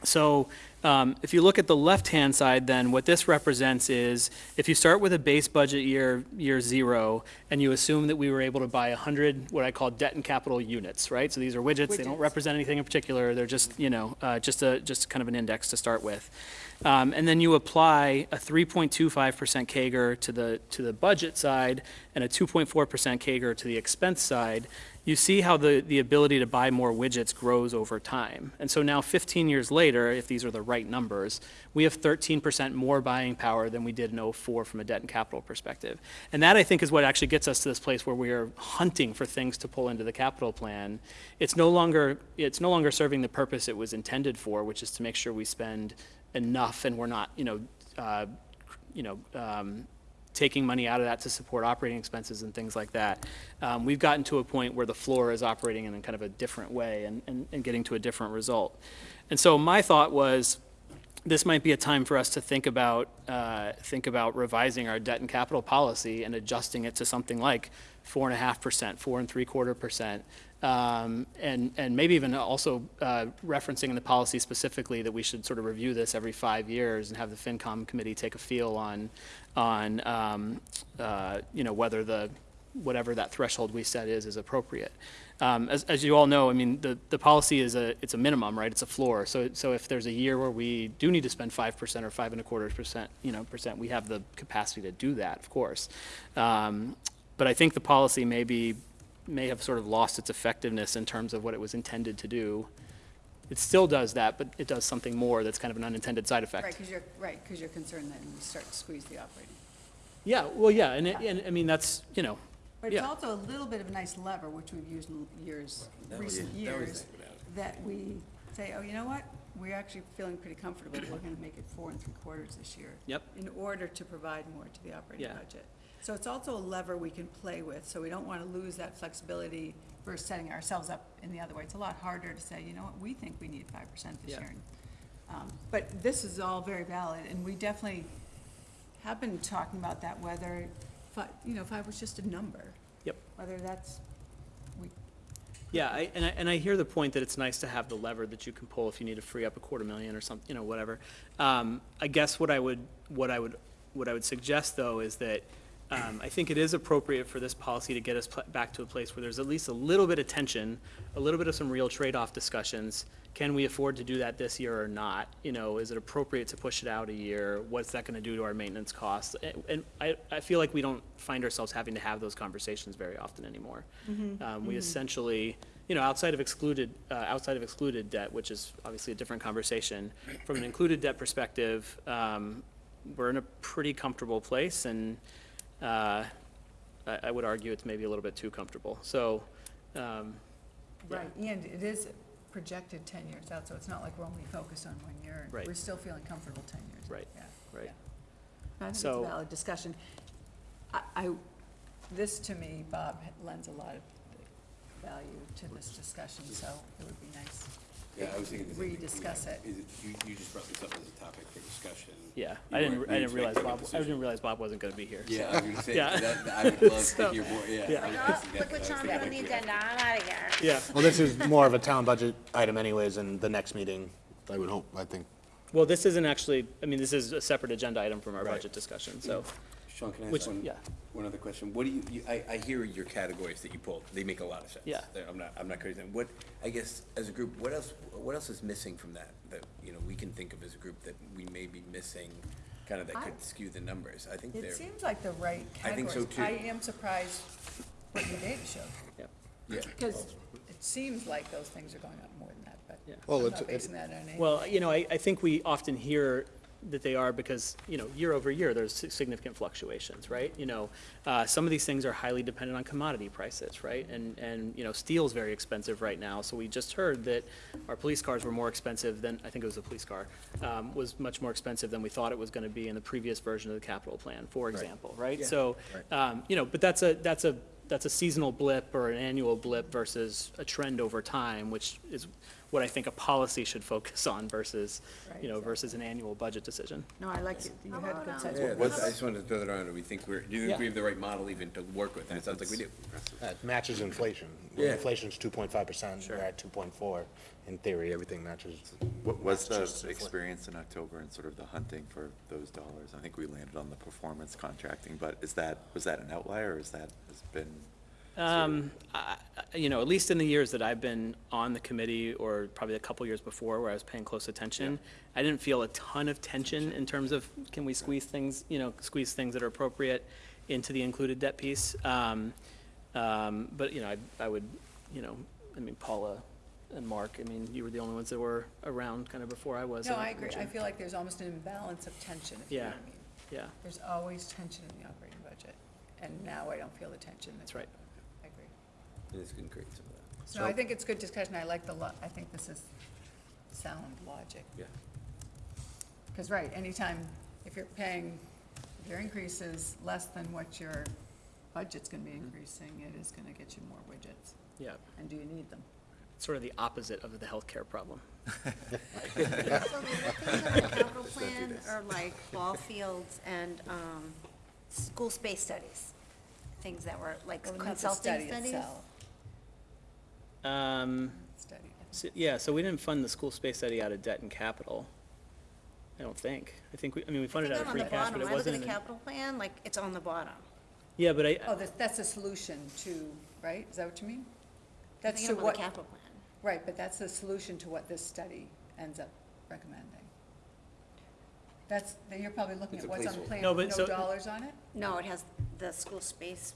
So um, if you look at the left-hand side, then what this represents is if you start with a base budget year, year zero, and you assume that we were able to buy 100 what I call debt and capital units, right? So these are widgets, they don't represent anything in particular, they're just, you know, uh, just a, just kind of an index to start with. Um, and then you apply a 3.25% CAGR to the, to the budget side and a 2.4% CAGR to the expense side, you see how the, the ability to buy more widgets grows over time. And so now 15 years later, if these are the right numbers, we have 13% more buying power than we did in '04 from a debt and capital perspective. And that, I think, is what actually gets us to this place where we are hunting for things to pull into the capital plan. It's no longer, it's no longer serving the purpose it was intended for, which is to make sure we spend enough and we're not, you know, uh, you know, um, taking money out of that to support operating expenses and things like that. Um, we've gotten to a point where the floor is operating in kind of a different way and, and, and getting to a different result. And so my thought was, this might be a time for us to think about, uh, think about revising our debt and capital policy and adjusting it to something like four and a half percent, four and three quarter percent. Um, and, and maybe even also uh, referencing in the policy specifically that we should sort of review this every five years and have the FinCom committee take a feel on, on, um, uh, you know, whether the, whatever that threshold we set is, is appropriate. Um, as, as you all know, I mean, the, the policy is a, it's a minimum, right? It's a floor. So, so if there's a year where we do need to spend five percent or five and a quarter percent, you know, percent, we have the capacity to do that, of course. Um, but I think the policy may be, may have sort of lost its effectiveness in terms of what it was intended to do. It still does that, but it does something more that's kind of an unintended side effect. right, because you're, right, because you're concerned that you start to squeeze the operating. Yeah, well, yeah, and, it- and, I mean, that's, you know, But it's Yeah. also a little bit of a nice lever, which we've used in years, recent years, that we say, oh, you know what? We're actually feeling pretty comfortable, we're gonna make it four and three quarters this year. Yep. In order to provide more to the operating Yeah. budget. So it's also a lever we can play with, so we don't wanna lose that flexibility versus setting ourselves up in the other way. It's a lot harder to say, you know what, we think we need five percent this Yeah. year. Um, But this is all very valid, and we definitely have been talking about that, whether, fi- you know, five was just a number yep. whether that's, we, Yeah, I, and I, and I hear the point that it's nice to have the lever that you can pull if you need to free up a quarter million or something, you know, whatever. Um, I guess what I would, what I would, what I would suggest though is that um, I think it is appropriate for this policy to get us back to a place where there's at least a little bit of tension, a little bit of some real trade-off discussions. Can we afford to do that this year or not? You know, is it appropriate to push it out a year? What's that gonna do to our maintenance costs? And, and I, I feel like we don't find ourselves having to have those conversations very often anymore. Um, we essentially, you know, outside of excluded, uh, outside of excluded debt, which is obviously a different conversation, from an included debt perspective, um, we're in a pretty comfortable place, and, I, I would argue it's maybe a little bit too comfortable. So, um, Yeah. Right, and it is projected ten years out, so it's not like we're only focused on one year. Right. We're still feeling comfortable ten years. out, Right, yeah. right. I think it's a So- valid discussion. I, I, this to me, Bob, lends a lot of value to this discussion, so it would be nice. Yeah, I was thinking the same thing. Rediscuss it. Is You, you just brought this up as a topic for discussion. yeah, You I didn't, weren't- I you didn't realize expected a Bob, I didn't realize Bob wasn't gonna be here. Yeah, so- I was gonna say, Yeah. that, I would love *laughs* So- to hear more, yeah. Yeah. I- I see that, look but I was Sean thinking put on the like, agenda, I'm out of here. Yeah, Well, this is more of a town budget item anyways, and the next meeting, I would hope, I think. well, this isn't actually, I mean, this is a separate agenda item from our Right. budget discussion, so, Sean, can I which, ask one, yeah. one other question? What do you, you, I, I hear your categories that you pulled, they make a lot of sense. Yeah. They're- I'm not, I'm not crazy. What, I guess, as a group, what else, what else is missing from that, that, you know, we can think of as a group that we may be missing, kind of that could skew the numbers? I think they're. It seems like the right I think so, categories. too. I am surprised what your data showed, yeah. Yeah. because it seems like those things are going up more than that, but Yeah. Well, I'm it's- not it's- basing that on any. Well, you know, I, I think we often hear that they are because, you know, year over year, there's significant fluctuations, right? You know, uh, some of these things are highly dependent on commodity prices, right? And, and, you know, steel's very expensive right now, so we just heard that our police cars were more expensive than, I think it was a police car, um, was much more expensive than we thought it was gonna be in the previous version of the capital plan, for example, right? So, um, you know, but that's a, that's a, that's a seasonal blip or an annual blip versus a trend over time, which is what I think a policy should focus on versus, you know, versus an annual budget decision. No, I like it, you had good um, sense. Yeah, that's- I just wanted to throw that around, do we think we're, do you Yeah. think we have the right model even to work with? And it sounds like we do. That matches inflation. Yeah. Inflation's two point five percent, we're at two point four. In theory, everything matches. What was the inflation. experience in October and sort of the hunting for those dollars? I think we landed on the performance contracting, but is that, was that an outlier, or is that, has been? Um, I, I- you know, at least in the years that I've been on the committee, or probably a couple years before where I was paying close attention, I didn't feel a ton of tension in terms of, can we squeeze things, you know, squeeze things that are appropriate into the included debt piece? Um, um, but, you know, I, I would, you know, I mean, Paula and Mark, I mean, you were the only ones that were around kind of before I was. No, I agree, I feel like there's almost an imbalance of tension, if you know Yeah. what I mean. Yeah, There's always tension in the operating budget, and now I don't feel the tension. That's right. I agree. And this can create some of that. So I think it's good discussion, I like the lo, I think this is sound logic. Yeah. Because, right, anytime, if you're paying, if your increase is less than what your budget's gonna be increasing, it is gonna get you more widgets. yeah, And do you need them? sort of the opposite of the healthcare problem. *laughs* So the things *laughs* on the capital plan are like ball fields and, um, school space studies. Things that were like Well, not the consulting study studies. itself, Um, Study. So, yeah, so we didn't fund the school space study out of debt and capital. I don't think. I think we, I mean, we funded think out of free the cash, but bottom, it I look at wasn't. the capital plan, like, it's on the bottom. Yeah, but I, Oh, that's, that's a solution to, right, is that what you mean? That's think to I'm the what, capital plan. right, but that's the solution to what this study ends up recommending. That's, then you're probably looking It's at a what's on the placeholder. plan No, with but no so- dollars on it? No, it has the school space,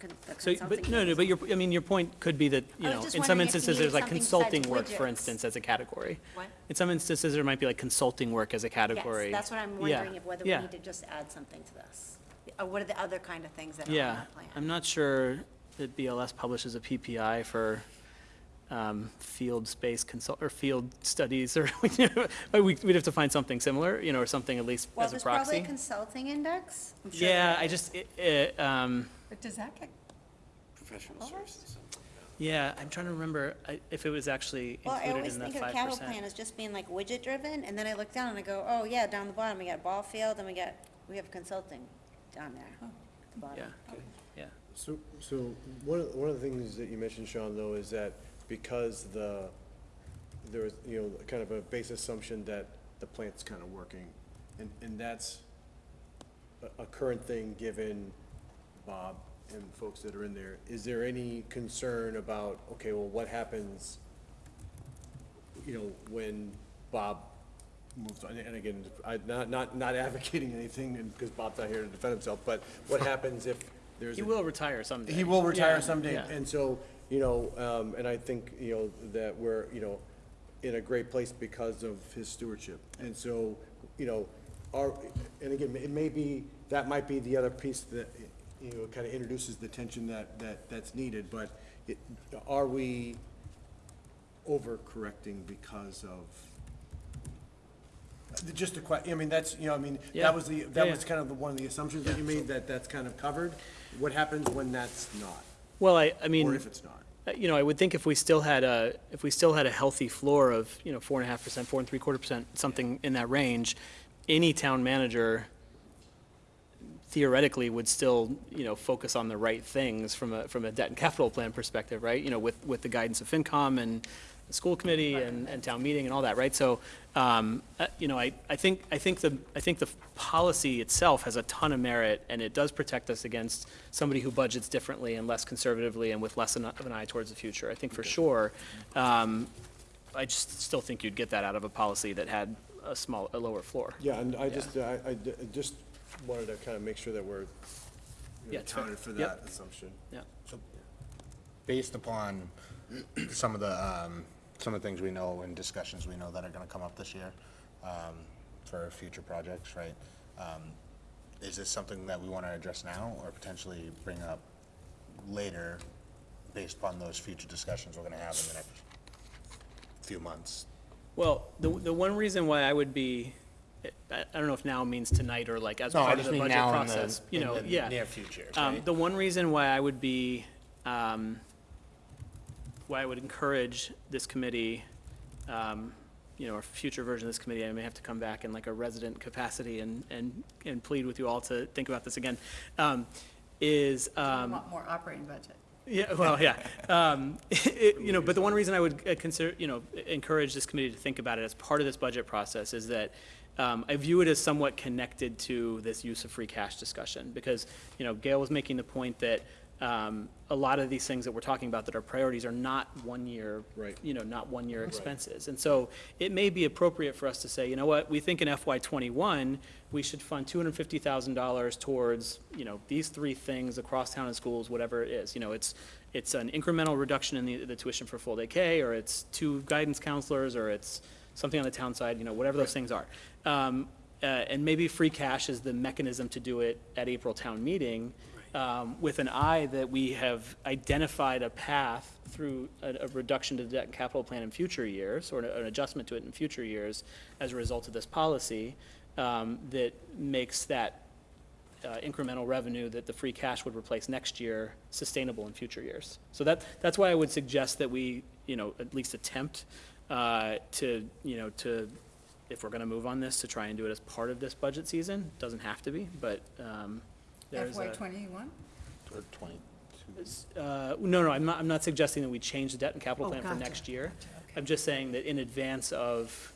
con- the so, consulting. but, no, no, but your, I mean, your point could be that, you I was know, just in some wondering if you instances, there's needed like something consulting work, for widgets. instance, as a category. What? In some instances, there might be like consulting work as a category. Yes, that's what I'm Yeah, wondering, if whether we yeah, need to just add something to this. Or what are the other kind of things that are on Yeah, plan? I'm not sure that BLS publishes a PPI for, um, field space consult, or field studies, *laughs* or, you know, we, we'd have to find something similar, you know, or something at least Well, as a there's probably a proxy. consulting index. I'm sure Yeah, there I is. just, it, it, um, But does that get, Professional services. Yeah, I'm trying to remember I- if it was actually Well, I included always in that think of five the capital plan percent. as just being like widget-driven, and then I look down and I go, oh, yeah, down the bottom, we got ball field, and we got, we have consulting down there. at the bottom. Yeah, yeah. So, so one of, one of the things that you mentioned, Sean, though, is that because the, there is, you know, kind of a base assumption that the plant's kind of working, and, and that's a, a current thing, given Bob and folks that are in there, is there any concern about, okay, well, what happens, you know, when Bob moves on, and again, I, not, not, not advocating anything, and, because Bob's not here to defend himself, but what happens if there's He a will retire someday. he will retire Yeah, someday, yeah. and so, you know, um, and I think, you know, that we're, you know, in a great place because of his stewardship. And so, you know, our, and again, it may be, that might be the other piece that, you know, kind of introduces the tension that, that, that's needed, but it, are we overcorrecting because of, just a que, I mean, that's, you know, I mean, Yeah. that was the, that Yeah, was yeah. kind of the, one of the assumptions that you made, that that's kind of covered. What happens when that's not, Well, I, I mean. or if it's not? Uh, You know, I would think if we still had a, if we still had a healthy floor of, you know, four and a half percent, four and three quarter percent, something in that range, any town manager theoretically would still, you know, focus on the right things from a, from a debt and capital plan perspective, right? You know, with, with the guidance of FinCom and the school committee and, and town meeting and all that, right? So, um, uh, you know, I, I think, I think the, I think the policy itself has a ton of merit and it does protect us against somebody who budgets differently and less conservatively and with less of an eye towards the future, I think for sure. Um, I just still think you'd get that out of a policy that had a small, a lower floor. Yeah, and I just, I, I d- I just wanted to kind of make sure that we're, you Yeah, know, it's fair. accounted for Yep. that assumption. Yeah. So based upon some of the, um, some of the things we know and discussions we know that are gonna come up this year, um, for future projects, right? Um, is this something that we wanna address now or potentially bring up later based upon those future discussions we're gonna have in the next few months? Well, the, the one reason why I would be, I, I don't know if now means tonight or like as No, I part of just the mean budget now in the- process, you in know, the yeah. near future, Um, right? the one reason why I would be, um, why I would encourage this committee, um, you know, or future version of this committee, I may have to come back in like a resident capacity and, and, and plead with you all to think about this again, um, is, We um, want more operating budget. yeah, well, yeah. *laughs* Um, *laughs* it- You know, but the one reason I would uh, consider, you know, encourage this committee to think about it as part of this budget process is that um, I view it as somewhat connected to this use of free cash discussion. Because, you know, Gail was making the point that um, a lot of these things that we're talking about that are priorities are not one-year, Right. you know, not one-year expenses. And so it may be appropriate for us to say, you know what, we think in FY '21, we should fund $250,000 towards, you know, these three things across town and schools, whatever it is. You know, it's, it's an incremental reduction in the, the tuition for full day K, or it's two guidance counselors, or it's something on the town side, you know, whatever those things are. Um, uh, And maybe free cash is the mechanism to do it at April town meeting, um, with an eye that we have identified a path through a, a reduction to the debt and capital plan in future years, or an, an adjustment to it in future years as a result of this policy, um, that makes that uh, incremental revenue that the free cash would replace next year sustainable in future years. So that, that's why I would suggest that we, you know, at least attempt uh, to, you know, to, if we're going to move on this, to try and do it as part of this budget season. Doesn't have to be, but um, there's FY a. twenty-one? Or twenty-two? Uh, No, no, I'm not, I'm not suggesting that we change the debt and capital Oh, plan for gotcha, next year. gotcha, okay. I'm just saying that in advance of,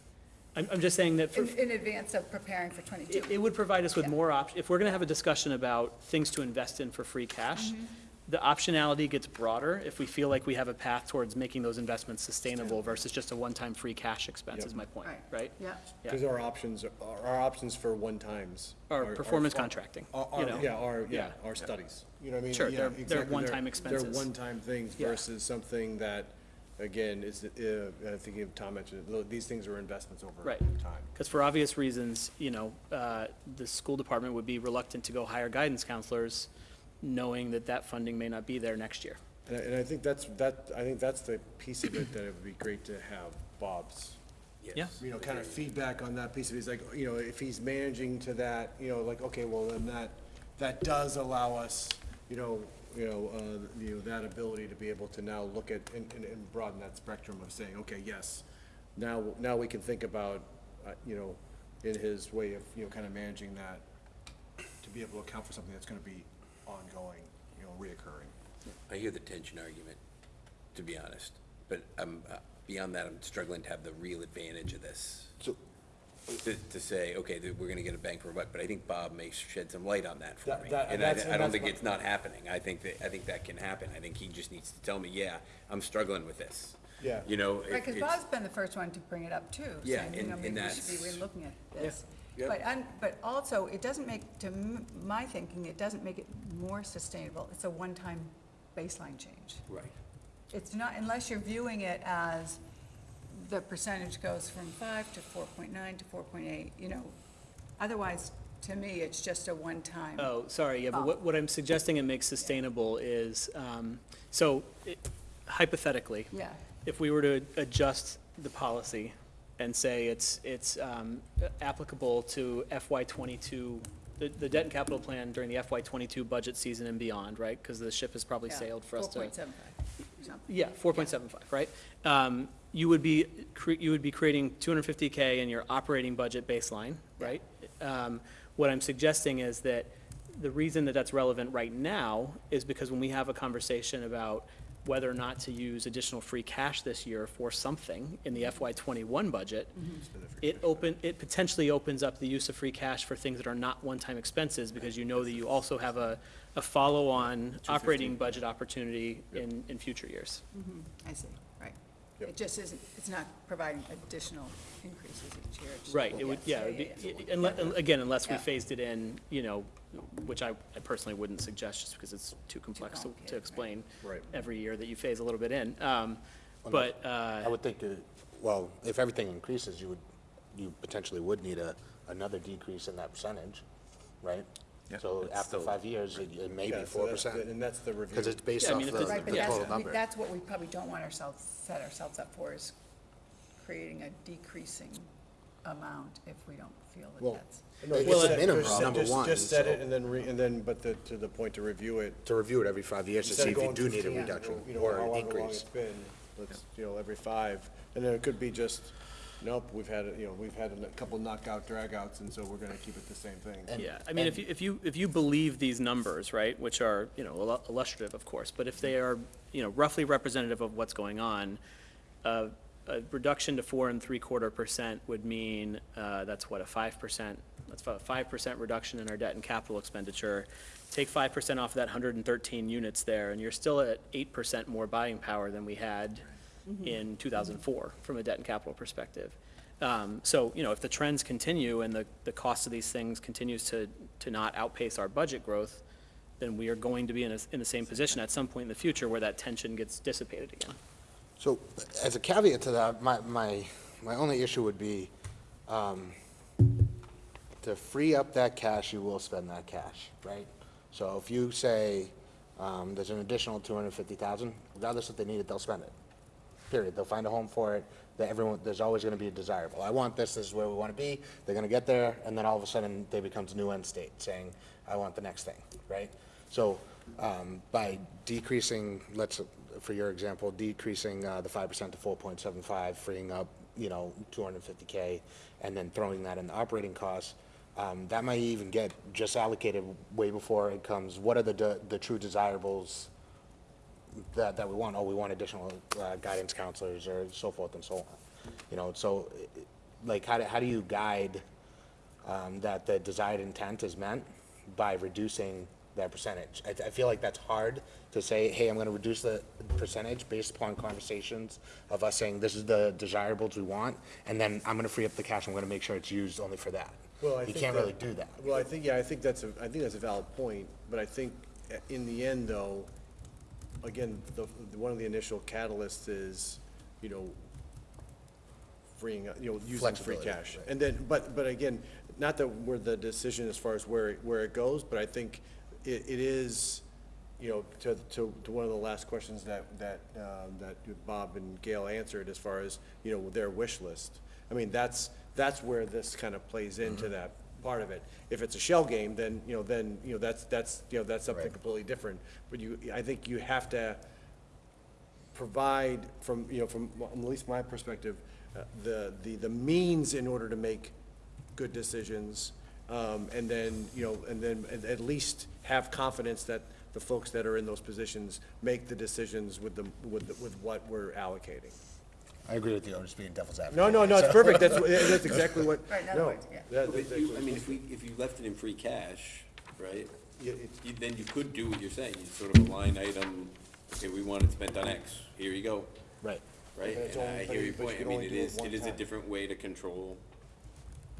I'm, I'm just saying that for, In, in advance of preparing for it, twenty-two. it would provide us with Yeah. more op, if we're gonna have a discussion about things to invest in for free cash, Mm-hmm. The optionality gets broader if we feel like we have a path towards making those investments sustainable versus just a one-time free cash expense Yep. is my point, Right. right? Yeah. Yeah. Because our options, are- our options for one-times. Or are- performance are- contracting, are- you are- know? Yeah, our, yeah, Yeah. our studies. You know what I mean? Sure, Yeah, they're- they're exactly. one-time expenses. They're one-time things Yeah. versus something that, again, is, uh, I think if Tom mentioned, it, lo- these things are investments over Right. time. Because for obvious reasons, you know, uh, the school department would be reluctant to go hire guidance counselors, knowing that that funding may not be there next year. And I, and I think that's, that, I think that's the piece of it that it would be great to have Bob's, Yeah. you know, kind of feedback on that piece of it. He's like, you know, if he's managing to that, you know, like, okay, well, then that, that does allow us, you know, you know, uh, you know, that ability to be able to now look at and, and- and broaden that spectrum of saying, okay, yes, now, now we can think about, uh, you know, in his way of, you know, kind of managing that, to be able to account for something that's gonna be ongoing, you know, reoccurring. I hear the tension argument, to be honest, but I'm, uh, beyond that, I'm struggling to have the real advantage of this. So, to, to say, okay, that we're gonna get a bang for a buck, but I think Bob may shed some light on that for That- me. that- And I, that's- I and don't that's think my- it's not happening. I think that, I think that can happen. I think he just needs to tell me, yeah, I'm struggling with this. Yeah. You know, it- Right, because it's- Bob's been the first one to bring it up too. Yeah, saying, you and- know, and maybe we should be that's- relooking at this. Yep. But, un- but also, it doesn't make, to m- my thinking, it doesn't make it more sustainable. It's a one-time baseline change. Right. It's not, unless you're viewing it as the percentage goes from five to four point nine to four point eight, you know. Otherwise, to me, it's just a one-time. Oh, sorry, yeah, but what, what I'm suggesting it makes sustainable is, um, so it- hypothetically, Yeah. if we were to adjust the policy and say it's, it's um, applicable to FY twenty-two, the, the debt and capital plan during the FY twenty-two budget season and beyond, right? Because the ship has probably sailed for us to. Four point seven five. Yeah, four point seven five, right? Um, you would be, cre- you would be creating two hundred fifty K in your operating budget baseline, right? Um, what I'm suggesting is that the reason that that's relevant right now is because when we have a conversation about whether or not to use additional free cash this year for something in the FY twenty-one budget, it open, it potentially opens up the use of free cash for things that are not one-time expenses, because you know that you also have a, a follow-on operating budget opportunity in, in future years. Mm-hmm. I see, right. Yep. It just isn't, it's not providing additional increases each year. It's- Right, it would, yeah, it would be, yeah. unle- again, unless we Yeah. phased it in, you know, which I I personally wouldn't suggest, just because it's too complex to- complicated, to right. explain Right. every year that you phase a little bit in. Um, But, I uh, would think, uh, well, if everything increases, you would, you potentially would need a, another decrease in that percentage, right? Yeah, So it's after still- five years, it it may be Yeah, so four that's the- percent. And that's the review. Because it's based Yeah, I off mean, the if it's- Right, but the that's, total number. that's what we probably don't want ourselves, set ourselves up for, is creating a decreasing amount if we don't feel that Well, that's. No, It's just a set- minimum, just set- number just- one, Just set so- it and then, re- and then, but the, to the point to review it. To review it every five years to instead see of if you going do need a three, reduction you know, or however an long it's increase. been, let's, you know, every five. And then it could be just, nope, we've had, a- you know, we've had a couple knockout dragouts, and so we're gonna keep it the same thing. yeah, I mean, if you, if you, if you believe these numbers, right, which are, you know, illu- illustrative, of course, but if they are, you know, roughly representative of what's going on, uh, a reduction to four and three-quarter percent would mean, uh, that's what, a five percent, that's about a five percent reduction in our debt and capital expenditure. Take five percent off that hundred and thirteen units there, and you're still at eight percent more buying power than we had in two thousand four, from a debt and capital perspective. Um, so, you know, if the trends continue and the, the cost of these things continues to, to not outpace our budget growth, then we are going to be in a, in the same position at some point in the future where that tension gets dissipated again. So as a caveat to that, my, my, my only issue would be, um, to free up that cash, you will spend that cash, right? So if you say, um, there's an additional two hundred and fifty thousand, regardless if they need it, they'll spend it. Period. They'll find a home for it, that everyone, there's always gonna be a desirable. I want this, this is where we wanna be, they're gonna get there, and then all of a sudden, they becomes a new end state, saying, I want the next thing, right? So, um, by decreasing, let's, for your example, decreasing, uh, the five percent to four point seven five, freeing up, you know, two hundred and fifty K, and then throwing that in the operating costs, um, that might even get just allocated way before it comes, what are the, de- the true desirables that, that we want, oh, we want additional, uh, guidance counselors or so forth and so on. You know, so, like, how do, how do you guide, um, that the desired intent is meant by reducing that percentage? I, I feel like that's hard to say, hey, I'm gonna reduce the percentage based upon conversations of us saying, this is the desirables we want, and then I'm gonna free up the cash, I'm gonna make sure it's used only for that. Well, I You can't that- really do that. Well, I think, yeah, I think that's a, I think that's a valid point, but I think uh, in the end, though, again, the, the- one of the initial catalysts is, you know, freeing, up- you know, using free Flexibility, cash. right. And then, but, but again, not that we're the decision as far as where, it- where it goes, but I think it, it is, you know, to, to, to one of the last questions that, that, um, that Bob and Gail answered as far as, you know, their wish list. I mean, that's, that's where this kind of plays into that part of it. If it's a shell game, then, you know, then, you know, that's, that's, you know, that's something Right. completely different. But you, I think you have to provide from, you know, from at least my perspective, uh, the, the, the means in order to make good decisions. Um, and then, you know, and then at, at least have confidence that the folks that are in those positions make the decisions with the, with, the- with what we're allocating. I agree with you, I'm just being devil's advocate. No, no, no, it's perfect, that's, *laughs* what- that's exactly what, Right, in other no. words, yeah. that- But that's you, exactly I mean, if we, if you left it in free cash, right, Yeah, it's- you- then you could do what you're saying, you sort of a line item, okay, we want it spent on X, here you go, Right. right? But it's And only- I but hear you- your but you point, I can mean, only it do it is, one it is a time. different way to control.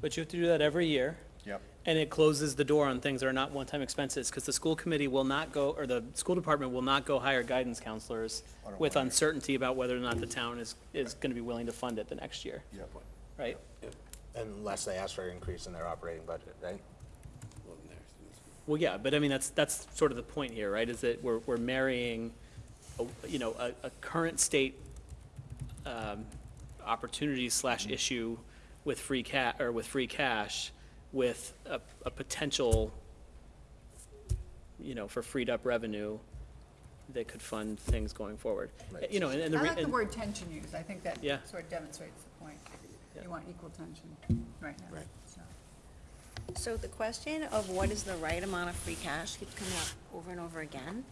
But you have to do that every year. Yep. And it closes the door on things that are not one-time expenses, because the school committee will not go, or the school department will not go hire guidance counselors with uncertainty about whether or not the town is, is gonna be willing to fund it the next year, Yep. right? Unless they ask for an increase in their operating budget, right? well, in Well, yeah, but I mean, that's, that's sort of the point here, right, is that we're, we're marrying, a- you know, a, a current state, um, opportunity slash issue with free ca, or with free cash, with a, a potential, you know, for freed up revenue that could fund things going forward. Right. You know, and, and the. I re- like the and- word tension used, I think that Yeah. sort of demonstrates the point. Yeah. You want equal tension right now. Right. so. So the question of what is the right amount of free cash keeps coming up over and over again.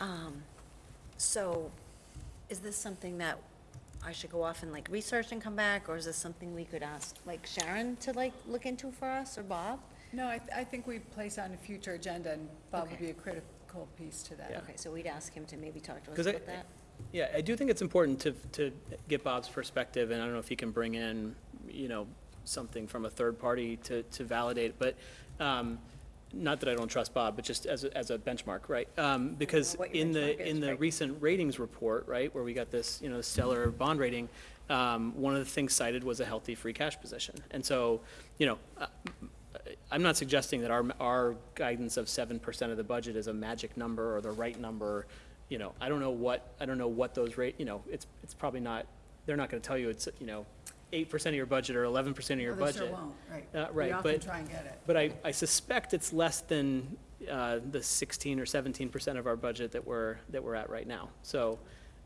Um, So is this something that I should go off and like research and come back, or is this something we could ask like Sharon to like look into for us, or Bob? No, I, I think we place on a future agenda, and Bob would Okay. be a critical piece to that. Yeah. Okay, so we'd ask him to maybe talk to us 'Cause I- about that? Yeah, I do think it's important to, to get Bob's perspective, and I don't know if he can bring in, you know, something from a third party to, to validate, but, um, not that I don't trust Bob, but just as, a- as a benchmark, right? Um, because what your in the, is, in the right. recent ratings report, right, where we got this, you know, stellar bond rating, um, one of the things cited was a healthy free cash position. And so, you know, uh, I'm not suggesting that our, our guidance of seven percent of the budget is a magic number or the right number. You know, I don't know what, I don't know what those rate, you know, it's, it's probably not, they're not gonna tell you it's, you know, eight percent of your budget or eleven percent of your Well, they budget. sure won't, right. Uh, We right, often but- try and get it. But I, I suspect it's less than, uh, the sixteen or seventeen percent of our budget that we're, that we're at right now. So,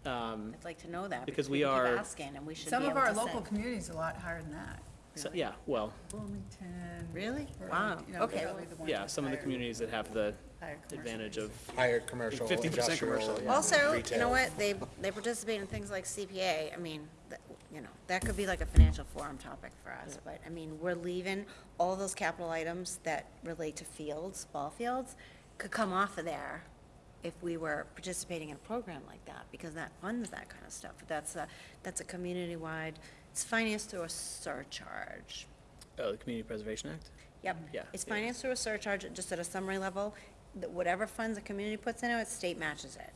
um, I'd like to know that, Because because we we keep are- asking, and we should be Some able of to our say. local communities are a lot higher than that. so, yeah, well, Wilmington. Really? Burlington, Wow. you know, Okay. probably the ones yeah, with some of the higher- communities that have the higher commercial advantage of Higher commercial, 50% industrial. commercial, yeah. Also, you retail. know what, they, they participate in things like CPA, I mean, that- you know, that could be like a financial forum topic for us, but, I mean, we're leaving all those capital items that relate to fields, ball fields, could come off of there if we were participating in a program like that, because that funds that kind of stuff, but that's a, that's a community-wide, it's financed through a surcharge. Oh, the Community Preservation Act? Yep. Yeah, It's yeah. financed through a surcharge, just at a summary level, that whatever funds the community puts in it, state matches it.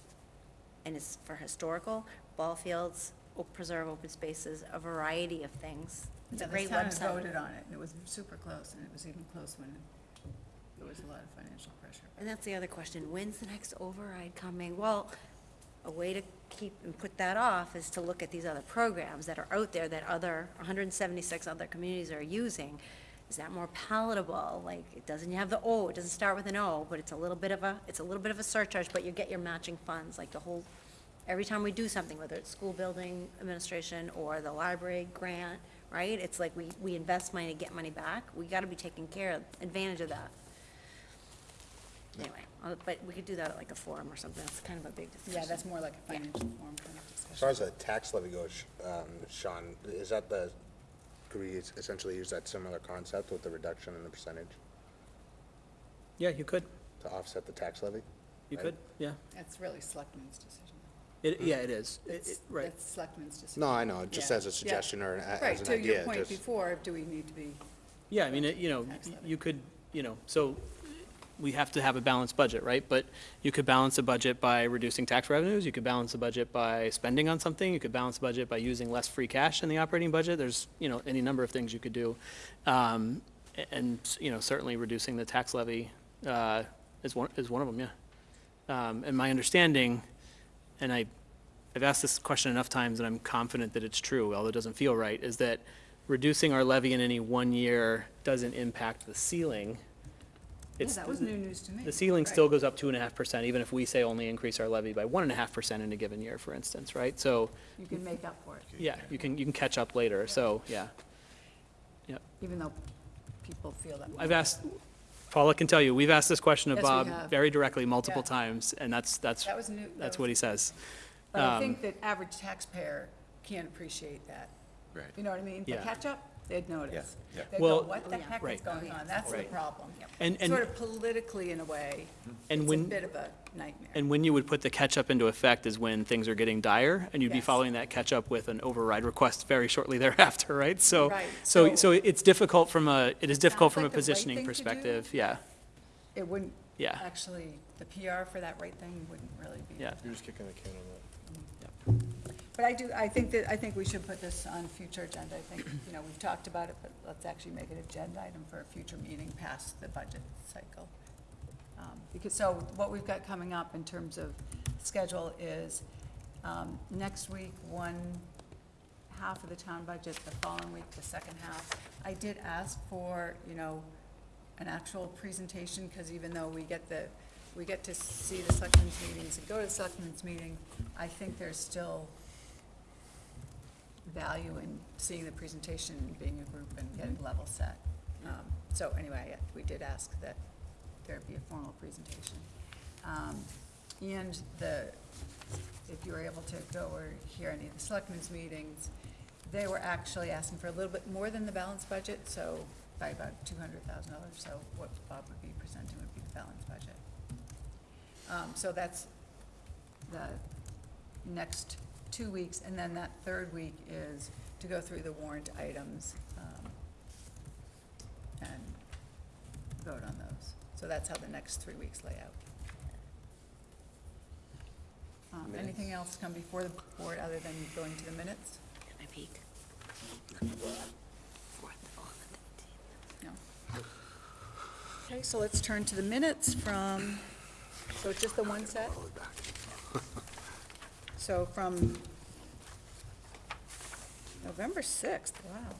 And it's for historical, ball fields, op- preserve open spaces, a variety of things. It's a great The town website. voted on it, and it was super close, and it was even close when there was a lot of financial pressure. And that's the other question, when's the next override coming? Well, a way to keep and put that off is to look at these other programs that are out there that other, hundred and seventy-six other communities are using. Is that more palatable? Like, it doesn't have the O, it doesn't start with an O, but it's a little bit of a, it's a little bit of a surcharge, but you get your matching funds, like the whole, every time we do something, whether it's school building administration or the library grant, right? It's like we, we invest money to get money back. We gotta be taking care of, advantage of that. Anyway, uh, but we could do that at like a forum or something, that's kind of a big discussion. Yeah, that's more like a Yeah. financial forum kind of discussion. As far as the tax levy goes, um, Sean, is that the, could we essentially use that similar concept with the reduction in the percentage Yeah, you could, to offset the tax levy? you Right. could, yeah. That's really selectmen's decision. It, yeah, it is, It- It's- it- right. That's selectmen's decision. No, I know, just Yeah, as a yeah. suggestion or an- a- Right, as an to your point just, before, do we need to be, Yeah, I mean, it- you know, Tax levy. you could, you know, so we have to have a balanced budget, right? But you could balance a budget by reducing tax revenues, you could balance a budget by spending on something, you could balance a budget by using less free cash in the operating budget. There's, you know, any number of things you could do. Um, a- And, you know, certainly reducing the tax levy uh, is one, is one of them, yeah. Um, And my understanding, and I, I've asked this question enough times and I'm confident that it's true, although it doesn't feel right, is that reducing our levy in any one year doesn't impact the ceiling. yeah, It's that was new news to me. The ceiling still goes up two and a half percent, even if we say only increase our levy by one and a half percent in a given year, for instance, right? So, You can make up for it, yeah, you can, you can catch up later, so, yeah. Yep. even though people feel that way. I've asked, Paula can tell you, we've asked this question of Yes, we Bob have. very directly multiple Yeah. times, and that's, that's, That was new. that that's was- what he says. But I Um, think that average taxpayer can't appreciate that. Right. You know what I mean? The Yeah. catch-up, they'd notice. Yeah, yeah. They'd go, Well- what the oh, heck is Right. going on? That's the Right. problem. And- and- Sort of politically, in a way, mm-hmm. And it's a when- bit of a nightmare. And when you would put the catch-up into effect is when things are getting dire, and you'd be Yes. following that catch-up with an override request very shortly *laughs* thereafter, right? So, Right. so, So- so it's difficult from a, it is difficult Sounds from a like the right positioning thing to do. perspective, yeah, It wouldn't, yeah. actually, the PR for that right thing wouldn't really be. Yeah. You're just kicking the can on that. But I do, I think that, I think we should put this on future agenda. I think, you know, we've talked about it, but let's actually make it agenda item for a future meeting past the budget cycle. Um, Because, so what we've got coming up in terms of schedule is, um, next week, one half of the town budget, the following week, the second half. I did ask for, you know, an actual presentation, because even though we get the, we get to see the selectmen's meetings and go to the selectmen's meeting, I think there's still value in seeing the presentation and being a group and getting level set. Um, So anyway, we did ask that there be a formal presentation. Um, And the, if you were able to go or hear any of the selectmen's meetings, they were actually asking for a little bit more than the balanced budget, so by about two hundred thousand dollars, so what Bob would be presenting would be the balanced budget. Um, so that's the next two weeks, and then that third week is to go through the warrant items, um, and vote on those. So that's how the next three weeks lay out. Um, anything else come before the board other than going to the minutes? Can I peek? No. Okay, so let's turn to the minutes from, so it's just the one set? *laughs* So from November sixth, wow.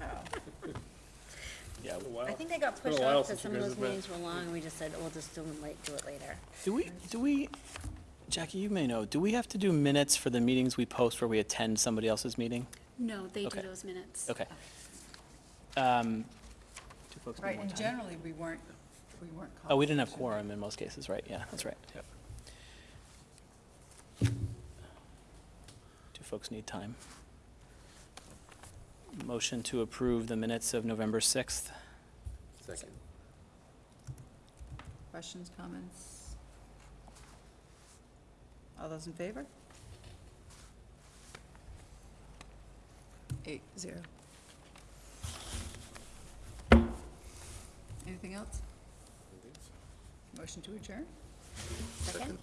Wow. *laughs* Yeah, I think they got pushed off because some of those meetings were long, and we just said, we'll just do them late, do it later. Do we, do we, Jackie, you may know, do we have to do minutes for the meetings we post where we attend somebody else's meeting? No, they do Okay. those minutes. Okay. Um, do folks need Right, more and time? generally, we weren't, we weren't. Oh, we didn't have called. quorum in most cases, right? Yeah, that's right. Yep. Do folks need time? Motion to approve the minutes of November 6th. Second. Questions, comments? All those in favor? Eight, zero. Anything else? Motion to adjourn? Second?